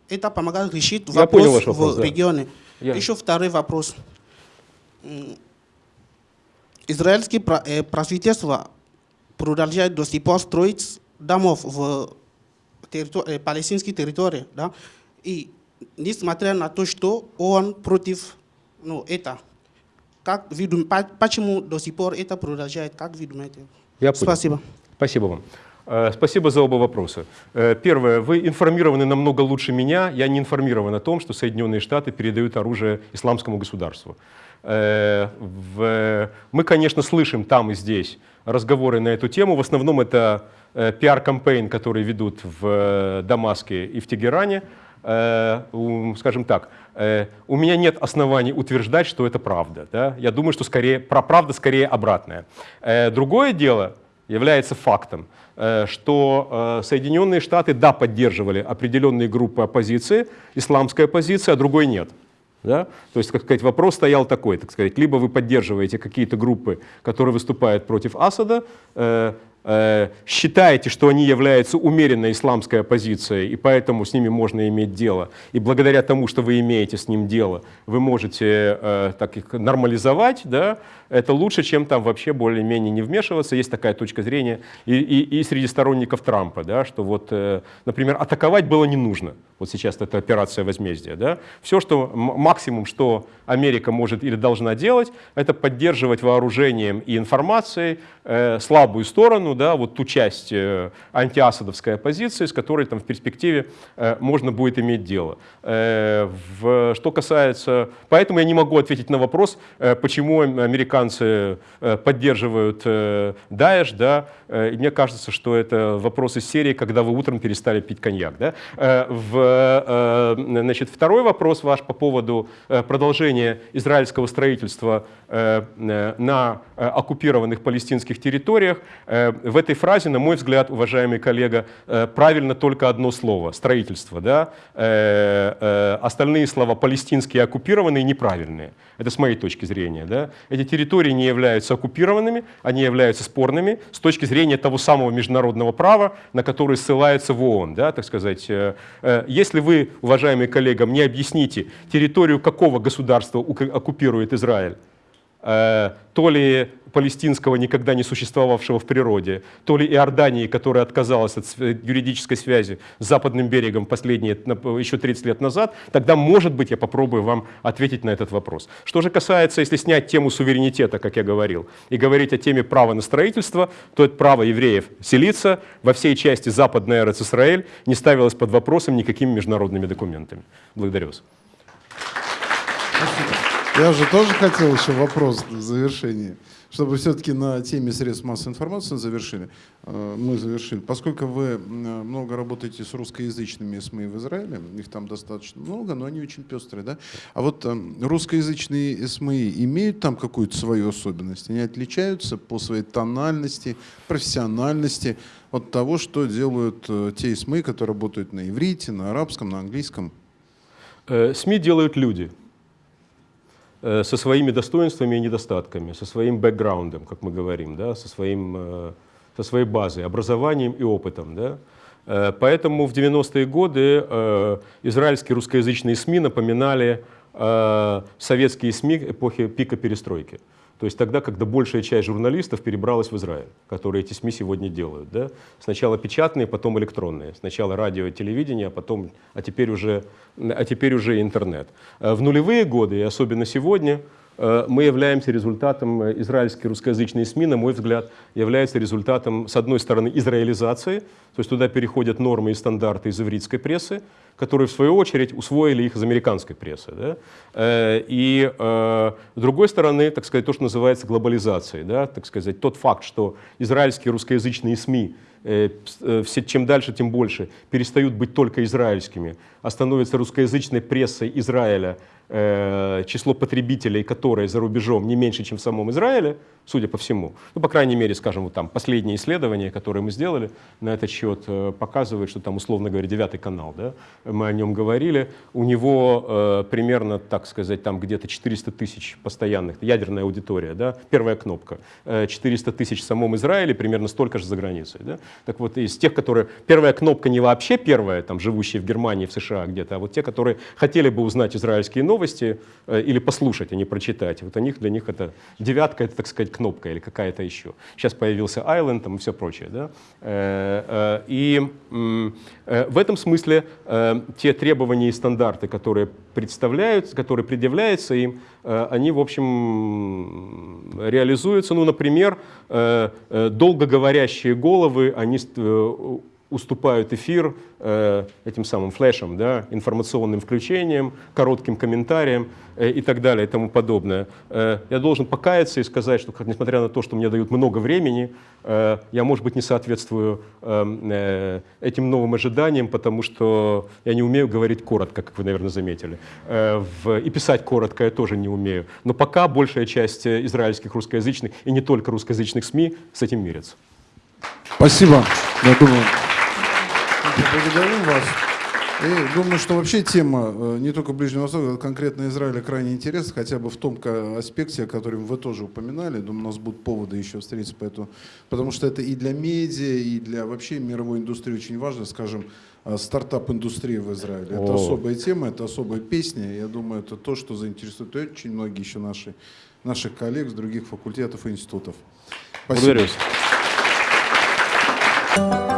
это помогает решить Я вопрос, понял ваш вопрос, в да. регионе? Я- Еще второй вопрос. Пра- э, правительство продолжает до сих пор строить домов в территор- э, палестинской территории, да? И несмотря на то, что он против, ну, это, как вы дум- по- почему до сих пор это продолжает, как вы думаете? Я понял. Спасибо. Спасибо вам. Э, Спасибо за оба вопроса. Э, Первое. Вы информированы намного лучше меня. Я не информирован о том, что Соединенные Штаты передают оружие исламскому государству. Э, Мы, конечно, слышим там и здесь разговоры на эту тему. В основном это пиар-кампейн, который ведут в Дамаске и в Тегеране. Скажем так, у меня нет оснований утверждать, что это правда. да. Я думаю, что скорее, правда скорее обратная. Другое дело, является фактом, что э, Соединенные Штаты, да, поддерживали определенные группы оппозиции, исламская оппозиция, а другой нет. Да? То есть, как сказать, вопрос стоял такой, так сказать, либо вы поддерживаете какие-то группы, которые выступают против Асада, э, э, считаете, что они являются умеренной исламской оппозицией, и поэтому с ними можно иметь дело, и благодаря тому, что вы имеете с ним дело, вы можете э, так их нормализовать, да, это лучше, чем там вообще более-менее не вмешиваться. Есть такая точка зрения и, и- и среди сторонников Трампа, да, что вот, э, например, атаковать было не нужно. Вот сейчас это операция возмездия. Да. Все, что максимум, что Америка может или должна делать, это поддерживать вооружением и информацией э, слабую сторону, да, вот ту часть э, антиасадовской оппозиции, с которой там в перспективе э, можно будет иметь дело. Э, в- что касается... Поэтому я не могу ответить на вопрос, э, почему ам- американцы э, поддерживают э, Даэш, да, Э, и мне кажется, что это вопрос из серии, когда вы утром перестали пить коньяк. Да? В, значит, второй вопрос ваш по поводу продолжения израильского строительства на оккупированных палестинских территориях. В этой фразе, на мой взгляд, уважаемый коллега, правильно только одно слово – строительство. Да? Остальные слова палестинские и оккупированные неправильные. Это с моей точки зрения. Да? Эти территории не являются оккупированными, они являются спорными с точки зрения того самого международного права, на который ссылается в ООН. Да? Так сказать, э, э, если вы, уважаемые коллеги, мне объясните, территорию какого государства оккупирует Израиль, то ли палестинского, никогда не существовавшего в природе, то ли Иордании, которая отказалась от юридической связи с западным берегом последние, еще 30 лет назад, тогда, может быть, я попробую вам ответить на этот вопрос. Что же касается, если снять тему суверенитета, как я говорил, и говорить о теме права на строительство, то это право евреев селиться во всей части западной Эрец Исраэль не ставилось под вопросом никакими международными документами. Благодарю вас. Я же тоже хотел еще вопрос в завершении, чтобы все-таки на теме средств массовой информации завершили. Э, Мы завершили. Поскольку вы много работаете с русскоязычными СМИ в Израиле, их там достаточно много, но они очень пестрые, да? А вот э, русскоязычные СМИ имеют там какую-то свою особенность? Они отличаются по своей тональности, профессиональности от того, что делают э, те СМИ, которые работают на иврите, на арабском, на английском? СМИ делают люди со своими достоинствами и недостатками, со своим бэкграундом, как мы говорим, да, со, своим, э, со своей базой, образованием и опытом. Да. Э, Поэтому в 90-е годы э, израильские русскоязычные СМИ напоминали э, советские СМИ эпохи пика перестройки. То есть тогда, когда большая часть журналистов перебралась в Израиль, которые эти СМИ сегодня делают. Да? Сначала печатные, потом электронные. Сначала радио телевидение, а, потом, а, теперь уже, а теперь уже интернет. Э, В нулевые годы, и особенно сегодня, мы являемся результатом, э, израильские русскоязычные СМИ, на мой взгляд, являются результатом, с одной стороны, израилизации, то есть туда переходят нормы и стандарты из ивритской прессы, которые, в свою очередь, усвоили их из американской прессы. Да? Э, И, э, с другой стороны, так сказать, то, что называется глобализацией, да? так сказать, тот факт, что израильские русскоязычные СМИ э, э, все, чем дальше, тем больше перестают быть только израильскими, а становятся русскоязычной прессой Израиля, э, число потребителей которой за рубежом не меньше, чем в самом Израиле, судя по всему. Ну, по крайней мере, скажем, вот там последние исследования, которые мы сделали на этот счет, э, показывают, что там, условно говоря, девятый канал, да, мы о нем говорили, у него э, примерно, так сказать, там где-то 400 тысяч постоянных, ядерная аудитория, да, первая кнопка, Э, 400 тысяч в самом Израиле, примерно столько же за границей. Да? Так вот, из тех, которые... Первая кнопка не вообще первая, там, живущие в Германии, в США где-то, а вот те, которые хотели бы узнать израильские новости э, или послушать, а не прочитать. Вот у них, для них это девятка, это, так сказать, кнопка или какая-то еще. Сейчас появился Island там, и все прочее. Да? Э, э, И в этом смысле те требования и стандарты, которые представляются, которые предъявляются им, они, в общем, реализуются. Ну, например, долгоговорящие головы, они уступают эфир э, этим самым флешам, да, информационным включением, коротким комментарием э, и так далее и тому подобное. Э, я должен покаяться и сказать, что несмотря на то, что мне дают много времени, э, я, может быть, не соответствую э, э, этим новым ожиданиям, потому что я не умею говорить коротко, как вы, наверное, заметили. Э, в- и писать коротко я тоже не умею. Но пока большая часть э, израильских русскоязычных и не только русскоязычных СМИ с этим мирятся. Спасибо. Я думаю, благодарим вас. И думаю, что вообще тема э, не только Ближнего Востока, а конкретно Израиля крайне интересна, хотя бы в том аспекте, о котором вы тоже упоминали. Думаю, у нас будут поводы еще встретиться по этому. Потому что это и для медиа, и для вообще мировой индустрии очень важно, скажем, э, стартап-индустрия в Израиле. Это О. особая тема, это особая песня. Я думаю, это то, что заинтересует очень многие еще наши, наших коллег с других факультетов и институтов. Спасибо. Благодарю вас.